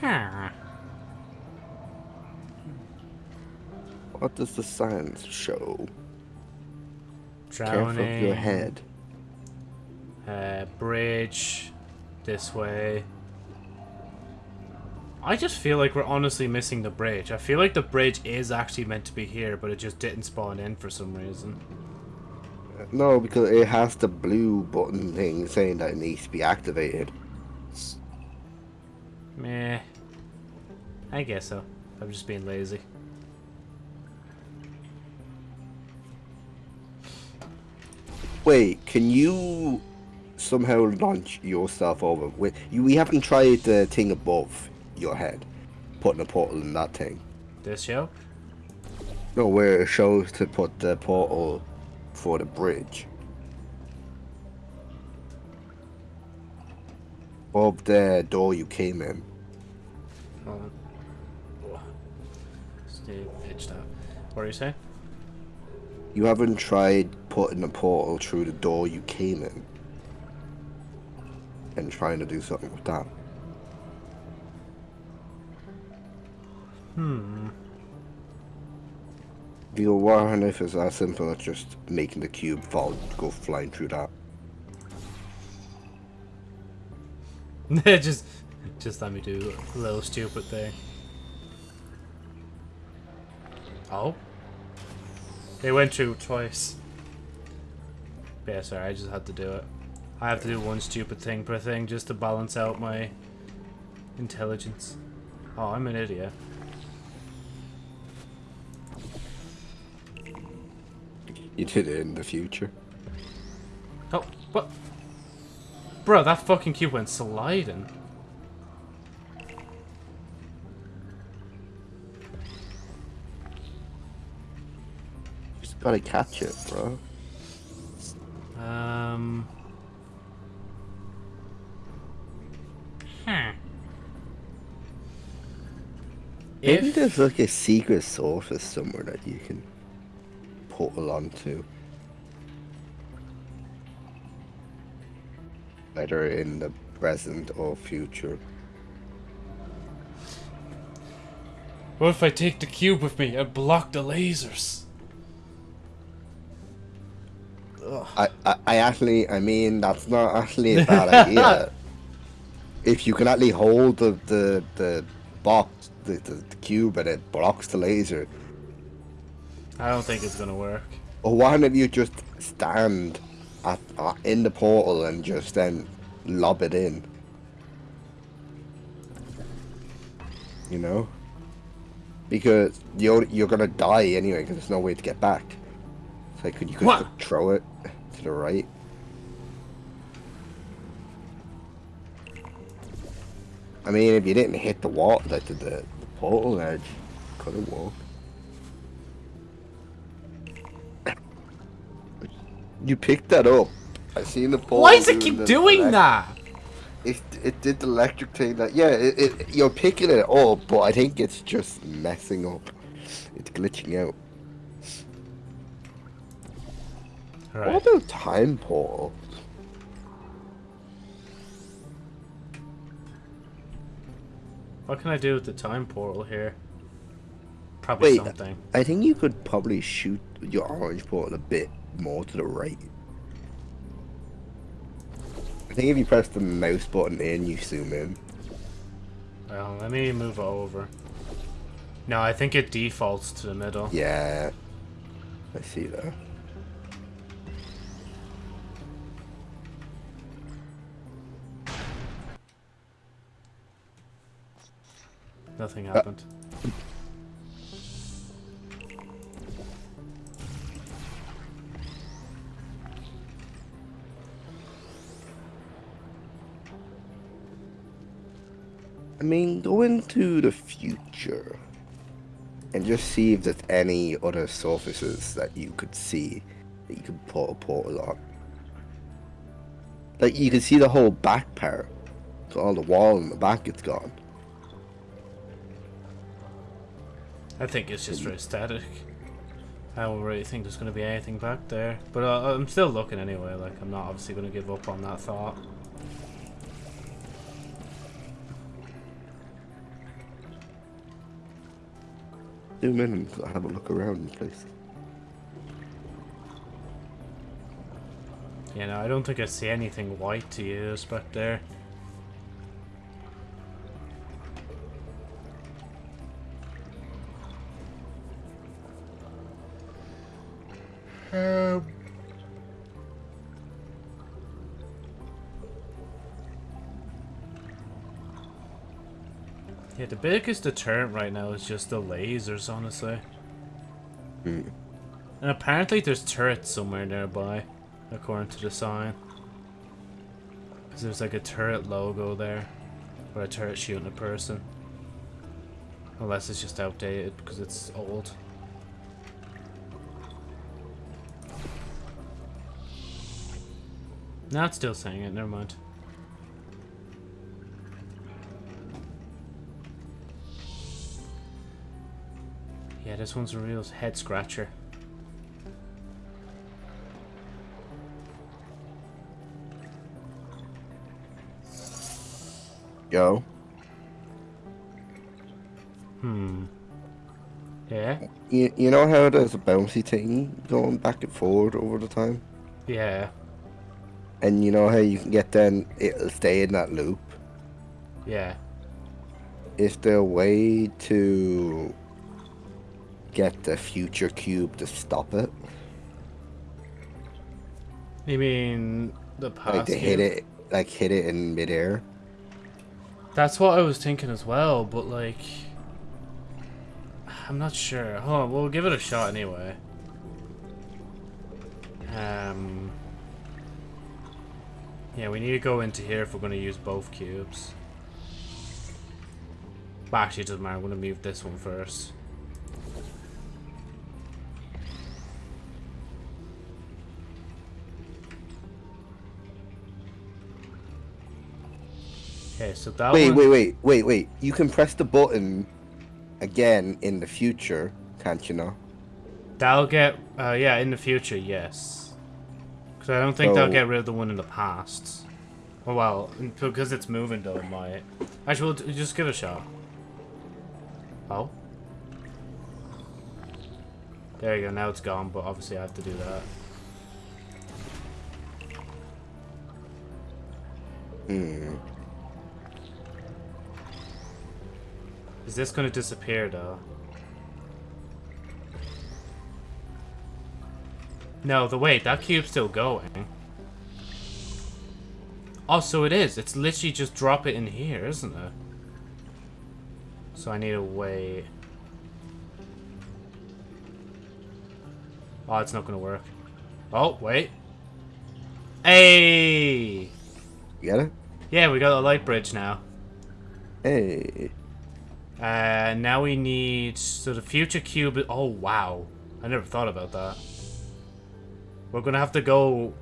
Huh. What does the science show? Careful of your head. Uh, bridge. This way. I just feel like we're honestly missing the bridge. I feel like the bridge is actually meant to be here, but it just didn't spawn in for some reason. No, because it has the blue button thing saying that it needs to be activated. Meh. I guess so. I'm just being lazy. Wait, can you somehow launch yourself over? You, we haven't tried the thing above your head, putting a portal in that thing. This show? No, where it shows to put the portal for the bridge. Above the door you came in. Hold on. Stay pitched out. What are you saying? You haven't tried putting a portal through the door you came in. And trying to do something with that. Hmm. Know, what if it's as simple as just making the cube fall, go flying through that? *laughs* just, just let me do a little stupid thing. Oh. They went through twice. Yeah, sorry, I just had to do it. I have to do one stupid thing per thing just to balance out my intelligence. Oh, I'm an idiot. You did it in the future. Oh, what? Bro, that fucking cube went sliding. Gotta catch it, bro. Um. Hmm. Maybe If there's like a secret surface somewhere that you can portal onto. Either in the present or future. what if I take the cube with me and block the lasers? I, I, I actually, I mean, that's not actually a bad idea. *laughs* If you can actually hold the, the, the box, the, the, the cube, and it blocks the laser. I don't think it's gonna work. Or why don't you just stand at, uh, in the portal and just then lob it in? You know? Because you're you're gonna die anyway because there's no way to get back. So could you could throw it to the right. I mean, if you didn't hit the wall, like the, the portal edge, could have walked. *coughs* You picked that up. I seen the portal. Why does it keep doing that? It, it did the electric thing that yeah it, it you're picking it up but I think it's just messing up it's glitching out what about time portal What can I do with the time portal here? Probably Wait. something. I think you could probably shoot your orange portal a bit more to the right I think if you press the mouse button in you zoom in Well, let me move over. No, I think it defaults to the middle. yeah I see that Nothing happened. I mean, go into the future and just see if there's any other surfaces that you could see that you could put a portal on. Like, you can see the whole back part. So all the wall in the back, it's gone. I think it's just for aesthetic. I don't really think there's going to be anything back there. But uh, I'm still looking anyway. Like, I'm not obviously going to give up on that thought. Zoom in and have a look around the place. You know, I don't think I see anything white to use back there. Um, Yeah, the biggest deterrent right now is just the lasers, honestly. Hmm. And apparently there's turrets somewhere nearby, according to the sign. Because there's like a turret logo there, or a turret shooting a person. Unless it's just outdated because it's old. Now it's still saying it, never mind. Yeah, this one's a real head scratcher. Yo. Hmm. Yeah? You, you know how there's a bouncy thing going back and forward over the time? Yeah. And you know how you can get then it'll stay in that loop? Yeah. Is there a way to get the future cube to stop it? You mean the past? like to hit cube? it like hit it in midair? That's what I was thinking as well, but like... I'm not sure. Hold on, we'll give it a shot anyway. Um... Yeah, we need to go into here if we're going to use both cubes. But actually, it doesn't matter. I'm going to move this one first. Okay, so that Wait, one... wait, wait, wait, wait. You can press the button again in the future, can't you know? That'll get, uh, yeah, in the future, yes. Because I don't think they'll get rid of the one in the past. Oh, well, because it's moving, though, it might. Actually, we'll just give it a shot. Oh. There you go, now it's gone, but obviously I have to do that. Hmm. Is this going to disappear, though? No, the wait, that cube's still going. Oh, so it is. It's literally just drop it in here, isn't it? So I need to wait. Oh, it's not going to work. Oh, wait. Hey! You get it? Yeah, we got a light bridge now. Hey. Uh, now we need so the future cube. Oh wow, I never thought about that. We're gonna have to go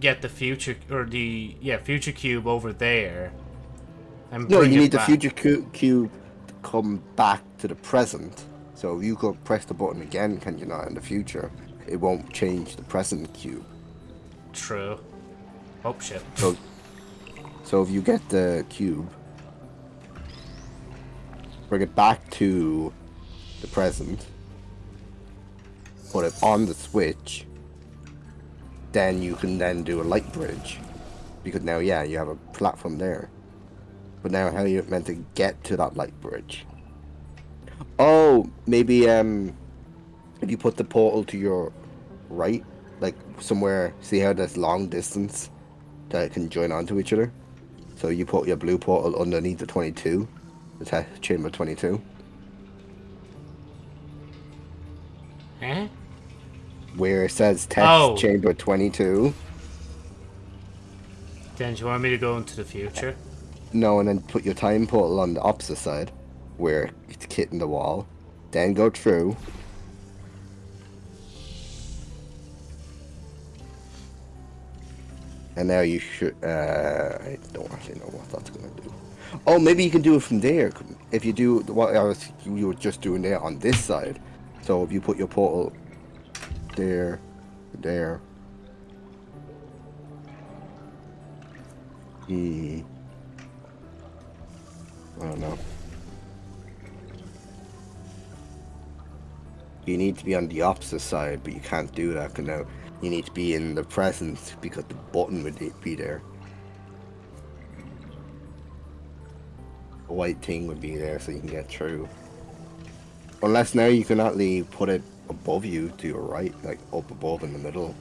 get the future or the yeah future cube over there. And No, you need the future cu- cube to come back to the present. So you could press the button again, can you not? In the future, it won't change the present cube. True. Oh shit. So, so if you get the cube, bring it back to the present, put it on the switch, then you can then do a light bridge. Because now, yeah, you have a platform there. But now, how are you meant to get to that light bridge? Oh, maybe um, if you put the portal to your right, like somewhere, see how there's long distance that can join onto each other. So you put your blue portal underneath the 22, the chamber 22, where it says test Oh. chamber 22. Then do you want me to go into the future? No, and then put your time portal on the opposite side, where it's hitting the wall. Then go through. And now you should. Uh, I don't actually know what that's gonna do. Oh, maybe you can do it from there. If you do what I was, you were just doing there on this side. So if you put your portal there, there. Hmm. I don't know. You need to be on the opposite side, but you can't do that because now you need to be in the present because the button would be there. A white thing would be there so you can get through. Unless now you cannot leave, put it above you to your right, like up above in the middle,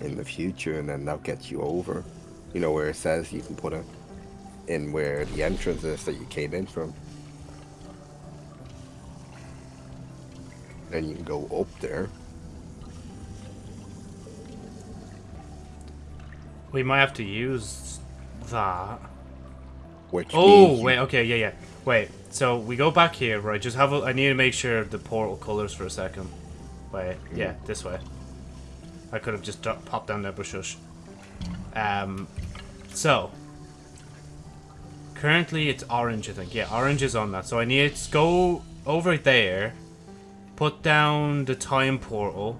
in the future, and then that gets you over. You know where it says you can put it in where the entrance is that you came in from. Then you can go up there. We might have to use that. Which Oh, wait, okay, yeah, yeah. Wait, so we go back here, right? Just have a. I need to make sure the portal colors for a second. Wait, yeah, this way. I could have just popped down there, but shush. Um, so. Currently it's orange, I think. Yeah, orange is on that. So I need to go over there, put down the time portal,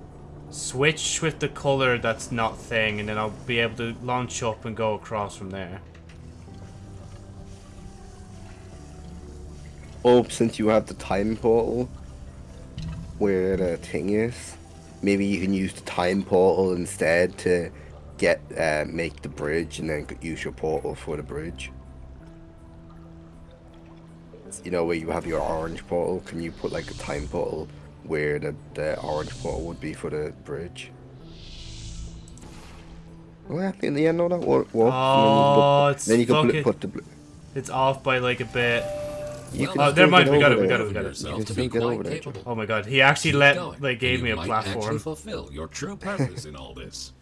switch with the color that's not thing, and then I'll be able to launch up and go across from there. Oh, since you have the time portal, where the thing is, maybe you can use the time portal instead to get uh, make the bridge, and then use your portal for the bridge. You know where you have your orange portal. Can you put like a time portal where the the orange portal would be for the bridge? Well, I think in the end, no, that won't. Oh, then you can put, put the. blue. It's off by like a bit. You Well, can Oh, never mind, get we got it, we got it, we got it. You can to still be get over there. Oh my god, he actually Keep let going, like gave me a might platform. Actually fulfill your true purpose in all this.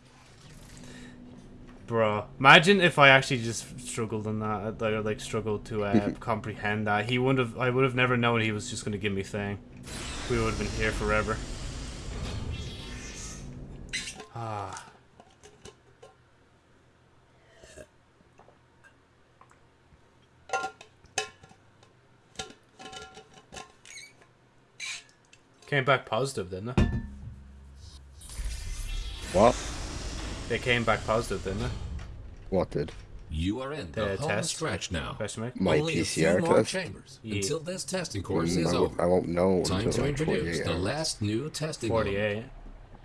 Bro, imagine if I actually just struggled on that, or like struggled to uh, *laughs* comprehend that. He wouldn't have. I would have never known he was just gonna give me thing. We would have been here forever. Ah. Came back positive, didn't they? What? They came back positive, didn't they? What did? You are in the, The home test? stretch now. My Only a few PCR more test? chambers Yeah. until this testing course Mm, is I, over. I won't know Time until to like introduce 48 the hours. last new testing element. Forty-eight.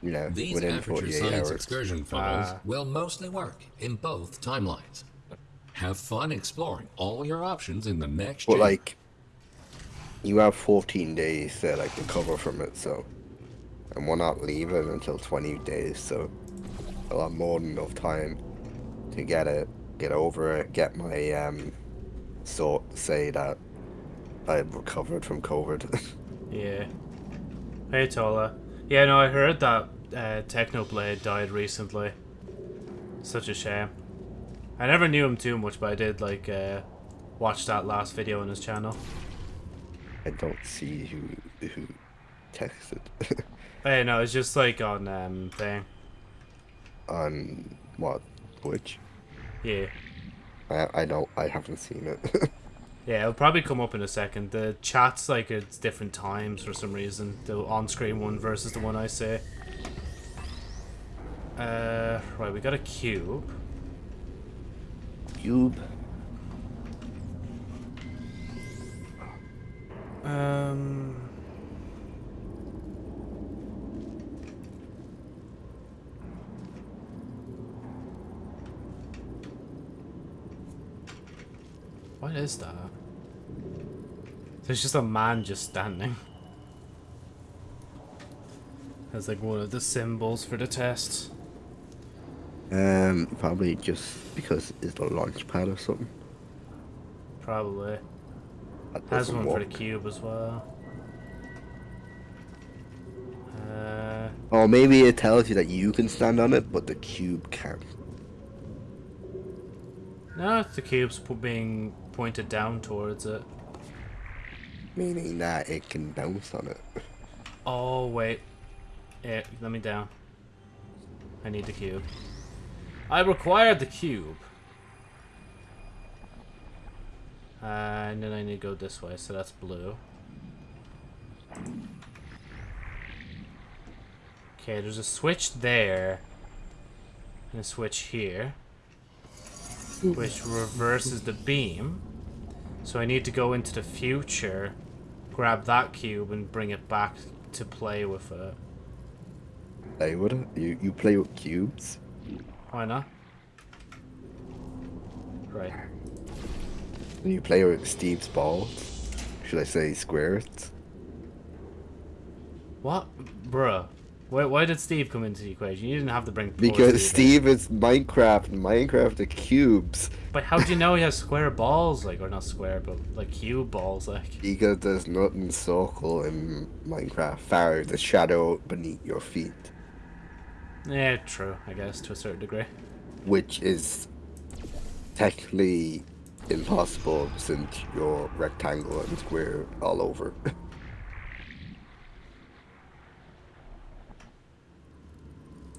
Yeah, These within Aperture 48 Science hours. excursion funnels Ah. will mostly work in both timelines. Have fun exploring all your options in the next But chamber. like, you have 14 days to like recover from it, so, and we're not leaving until 20 days, so, a lot more than enough time to get it, get over it, get my um, sort say that I've recovered from COVID. *laughs* Yeah. Hey Tola. Yeah, no, I heard that uh, Technoblade died recently. Such a shame. I never knew him too much, but I did like uh, watch that last video on his channel. I don't see who who texted *laughs* Hey, no, it's just like on um thing. on what Which? Yeah. I I don't I haven't seen it. *laughs* Yeah, it'll probably come up in a second. The chat's like it's different times for some reason. The on-screen one versus the one I say. Uh, right, we got a cube. Cube. Um. What is that? There's just a man just standing. That's like one of the symbols for the test. Um, probably just because it's the launch pad or something. Probably. That Has one for the cube as well. Uh, Or maybe it tells you that you can stand on it, but the cube can't. no, the cube's being pointed down towards it. Meaning that it can bounce on it. Oh, wait. Yeah, let me down. I need the cube. I require the cube. Uh, and then I need to go this way, so that's blue. Okay, there's a switch there. And a switch here. Which reverses the beam. So I need to go into the future, grab that cube, and bring it back to play with it. With it? You you play with cubes? Why not? Right. You play with Steve's balls? Should I say squares? What? Bruh. Why, why did Steve come into the equation? You didn't have to bring Because. Steve is Minecraft. Minecraft are cubes. But how do you know he has square balls? Like, or not square, but like cube balls, like. Because there's nothing circle in Minecraft. Far the shadow beneath your feet. Yeah, true, I guess, to a certain degree. Which is technically impossible since you're rectangle and square all over. *laughs*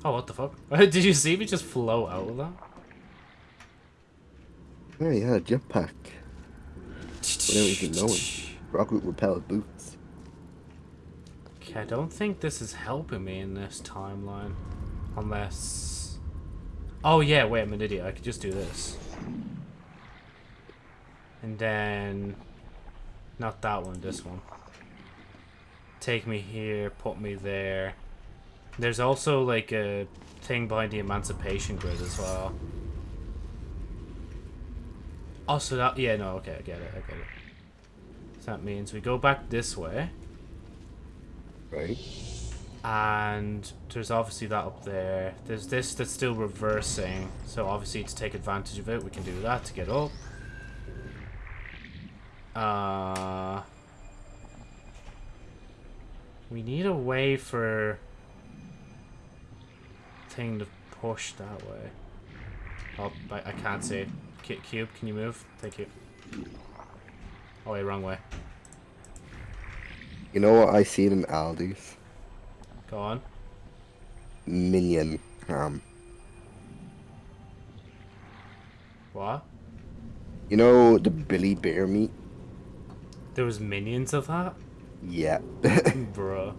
Oh, what the fuck? *laughs* Did you see me just flow out of that? oh yeah, jump jetpack. Without even knowing. Rocket repel boots. Okay, I don't think this is helping me in this timeline. Unless... Oh yeah, wait, I'm an idiot. I could just do this. And then... Not that one, this one. Take me here, put me there. There's also like a thing behind the emancipation grid as well. Also that, yeah, no, okay, I get it, I get it. So that means we go back this way. Right? And there's obviously that up there. There's this that's still reversing. So obviously to take advantage of it, we can do that to get up. Uh, we need a way for thing to push that way. Oh, I, I can't see. Cube, can you move? Thank you. Oh, wait, wrong way. You know what I seen in Aldi's? Go on. Minion ham. What? You know the Billy Bear meat? There was minions of that? Yeah. *laughs* Bruh.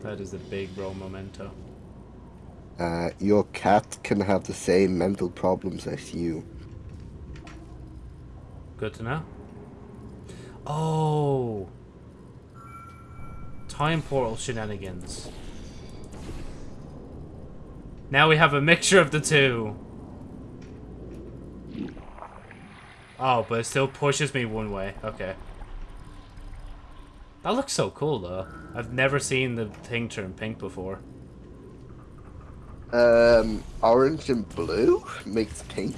That is a big bro memento. uh, your cat can have the same mental problems as you. Good to know. Oh! Time portal shenanigans. Now we have a mixture of the two. Oh, but it still pushes me one way. Okay. That looks so cool, though. I've never seen the thing turn pink before. Um, orange and blue makes pink.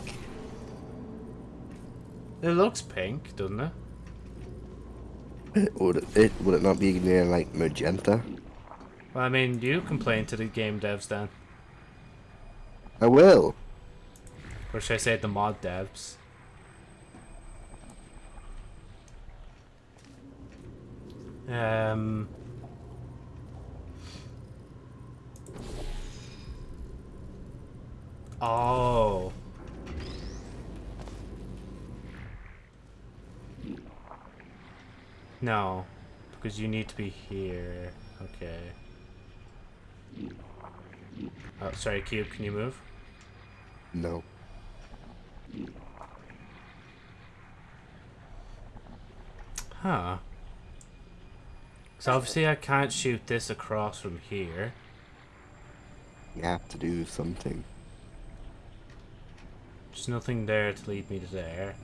It looks pink, doesn't it? Would it, it would it not be near like magenta? Well, I mean, you complain to the game devs then. I will. Or should I say the mod devs? Um... Oh. No, because you need to be here. Okay. Oh, sorry, Cube, can you move? No. Huh. So obviously I can't shoot this across from here. You have to do something. There's nothing there to lead me to there.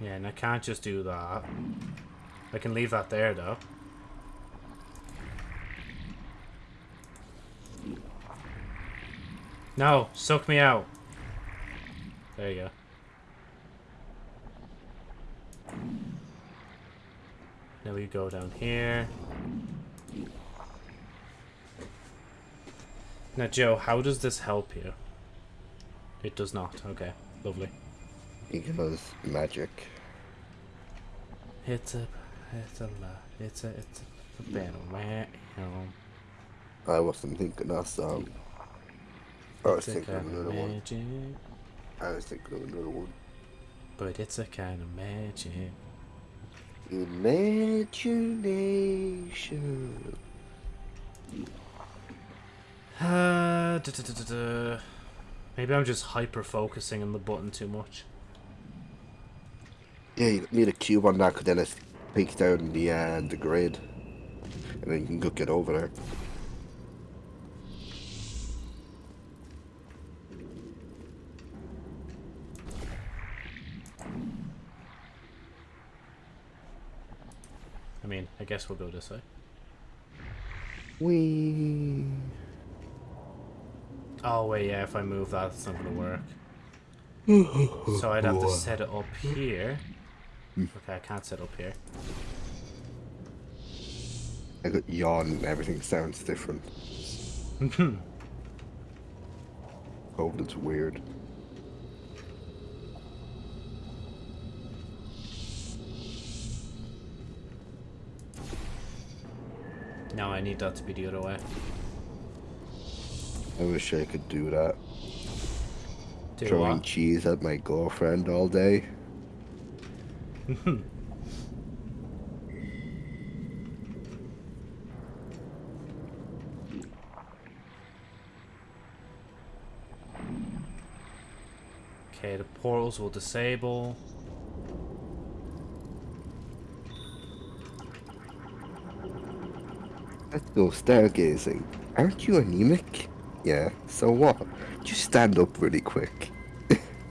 Yeah, and I can't just do that. I can leave that there though. No, suck me out. There you go. Now we go down here. Now, Joe, how does this help you? It does not. Okay, lovely. Because magic. It's a, it's a, it's a, it's a battle, man. I wasn't thinking that song. I was it's thinking of another one. I was thinking of another one. but it's a kind of magic. Imagination. Uh, duh, duh, duh. Maybe I'm just hyper focusing on the button too much. Yeah, you need a cube on that, because then it peeks down the uh, the grid, and then you can go get over there. Mean, I guess we'll go this way. We. Oh, wait, yeah, if I move that, it's not going to work. so I'd have to *laughs* set it up here. Okay, I can't set up here. I got yawn and everything sounds different. *laughs* Oh, that's weird. No, I need that to be the other way. I wish I could do that. Do Throwing what? cheese at my girlfriend all day. *laughs* Okay, the portals will disable. Go stargazing. Aren't you anemic? Yeah, so what? Just stand up really quick. *laughs*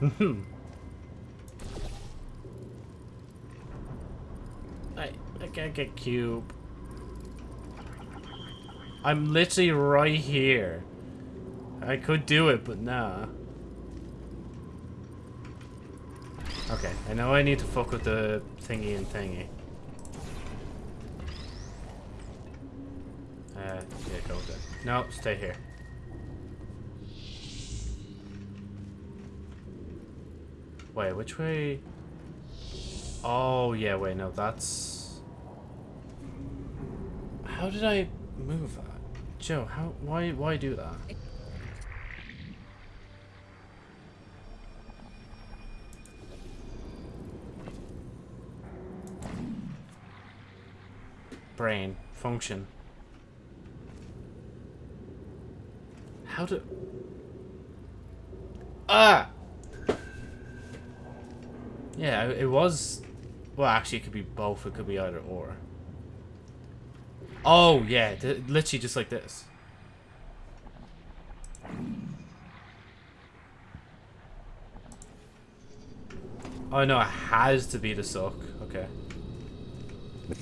I, I can't get cube. I'm literally right here. I could do it, but nah. Okay, I know I need to fuck with the thingy and thingy. Uh, yeah, go there. No, stay here. Wait, which way? Oh, yeah, wait, no, that's... How did I move that? Joe, how, why, why do that? Brain, function. How do... Ah! Yeah, it was... Well, actually, it could be both. It could be either or. Oh, yeah. literally just like this. Oh, no. It has to be the suck. Okay.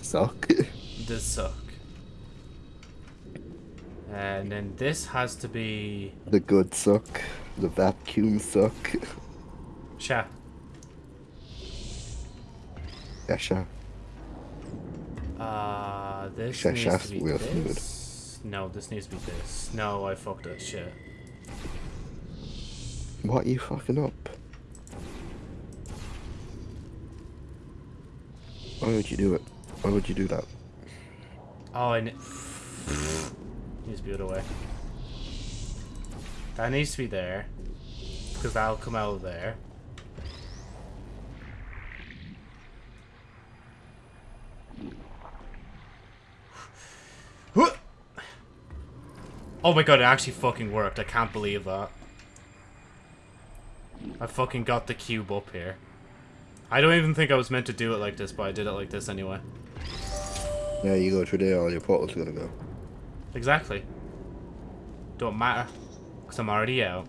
Suck. The suck. And then this has to be... the good suck. The vacuum suck. Sha. Yeah, sure. Uh, this Sha- needs to be this. No, this needs to be this. No, I fucked up shit. What are you fucking up? Why would you do it? Why would you do that? Oh, I ne- needs to be the other way. That needs to be there. Because that'll come out of there. Oh my god, it actually fucking worked. I can't believe that. I fucking got the cube up here. I don't even think I was meant to do it like this, but I did it like this anyway. Yeah, you go through there, all your portals are gonna go. Exactly. Don't matter. Because I'm already out.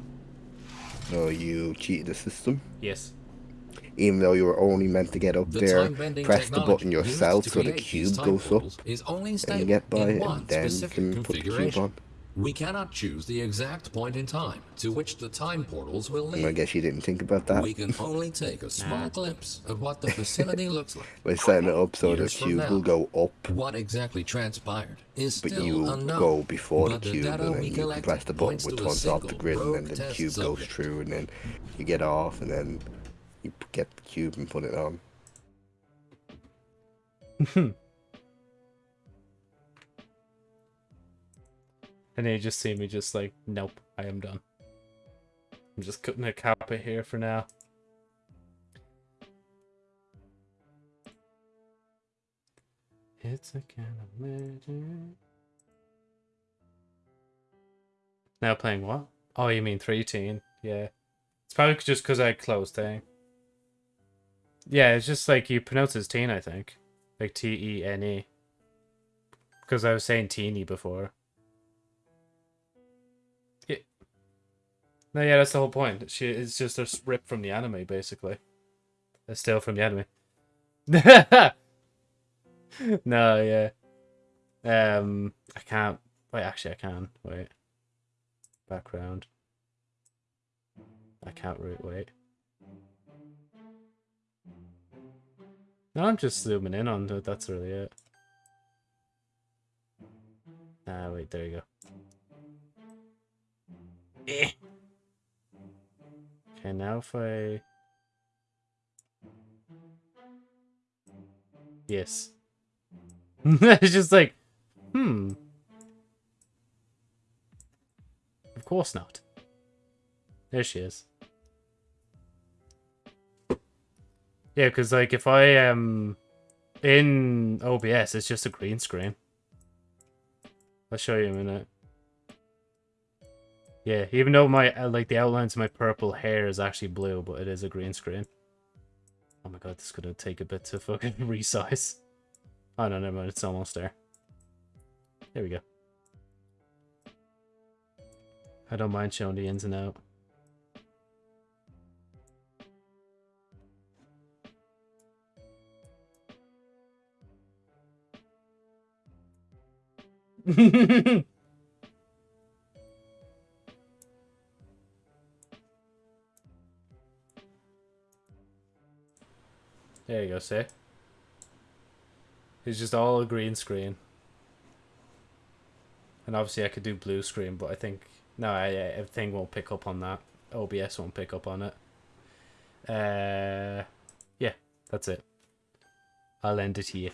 No, you cheated the system. Yes. Even though you were only meant to get up The there, press the button yourself so the cube goes up, is only and you get by it, and then you can put the cube on. We cannot choose the exact point in time to which the time portals will And I guess you didn't think about that We can only take a small glimpse of what the facility looks like. by setting it up so the Years from cube now. will go up, What exactly transpired is but still you unknown. go before but the the cube, data and then we you can collect press the button points which to a one's off the grid, and then the test cube goes through, and then you get off, and then you get the cube and put it on. *laughs* And then you just see me just like, nope, I am done. I'm just cutting a cap it here for now. It's a kind of magic. Now playing what? Oh, you mean 3 teen? Yeah. It's probably just because I closed thing. Yeah, it's just like you pronounce it as teen, I think. Like T E N E. Because I was saying teeny before. No, yeah, that's the whole point. She it's just a rip from the anime, basically. A still from the anime. *laughs* no, yeah. Um, I can't. Wait, actually, I can. Wait. Background. I can't root. Wait. No, I'm just zooming in on it. That's really it. Ah, wait. There you go. Eh. Okay, now if I... Yes. *laughs* it's just like, hmm. Of course not. There she is. Yeah, because like if I am in OBS, it's just a green screen. I'll show you in a minute. Yeah, even though my uh, like the outlines of my purple hair is actually blue, but it is a green screen. Oh my god, this is gonna take a bit to fucking *laughs* resize. Oh no, never mind, it's almost there. There we go. I don't mind showing the ins and out. *laughs* there you go, see? It's just all a green screen. And obviously I could do blue screen, but I think... No, I, everything won't pick up on that. OBS won't pick up on it. Uh, yeah, that's it. I'll end it here.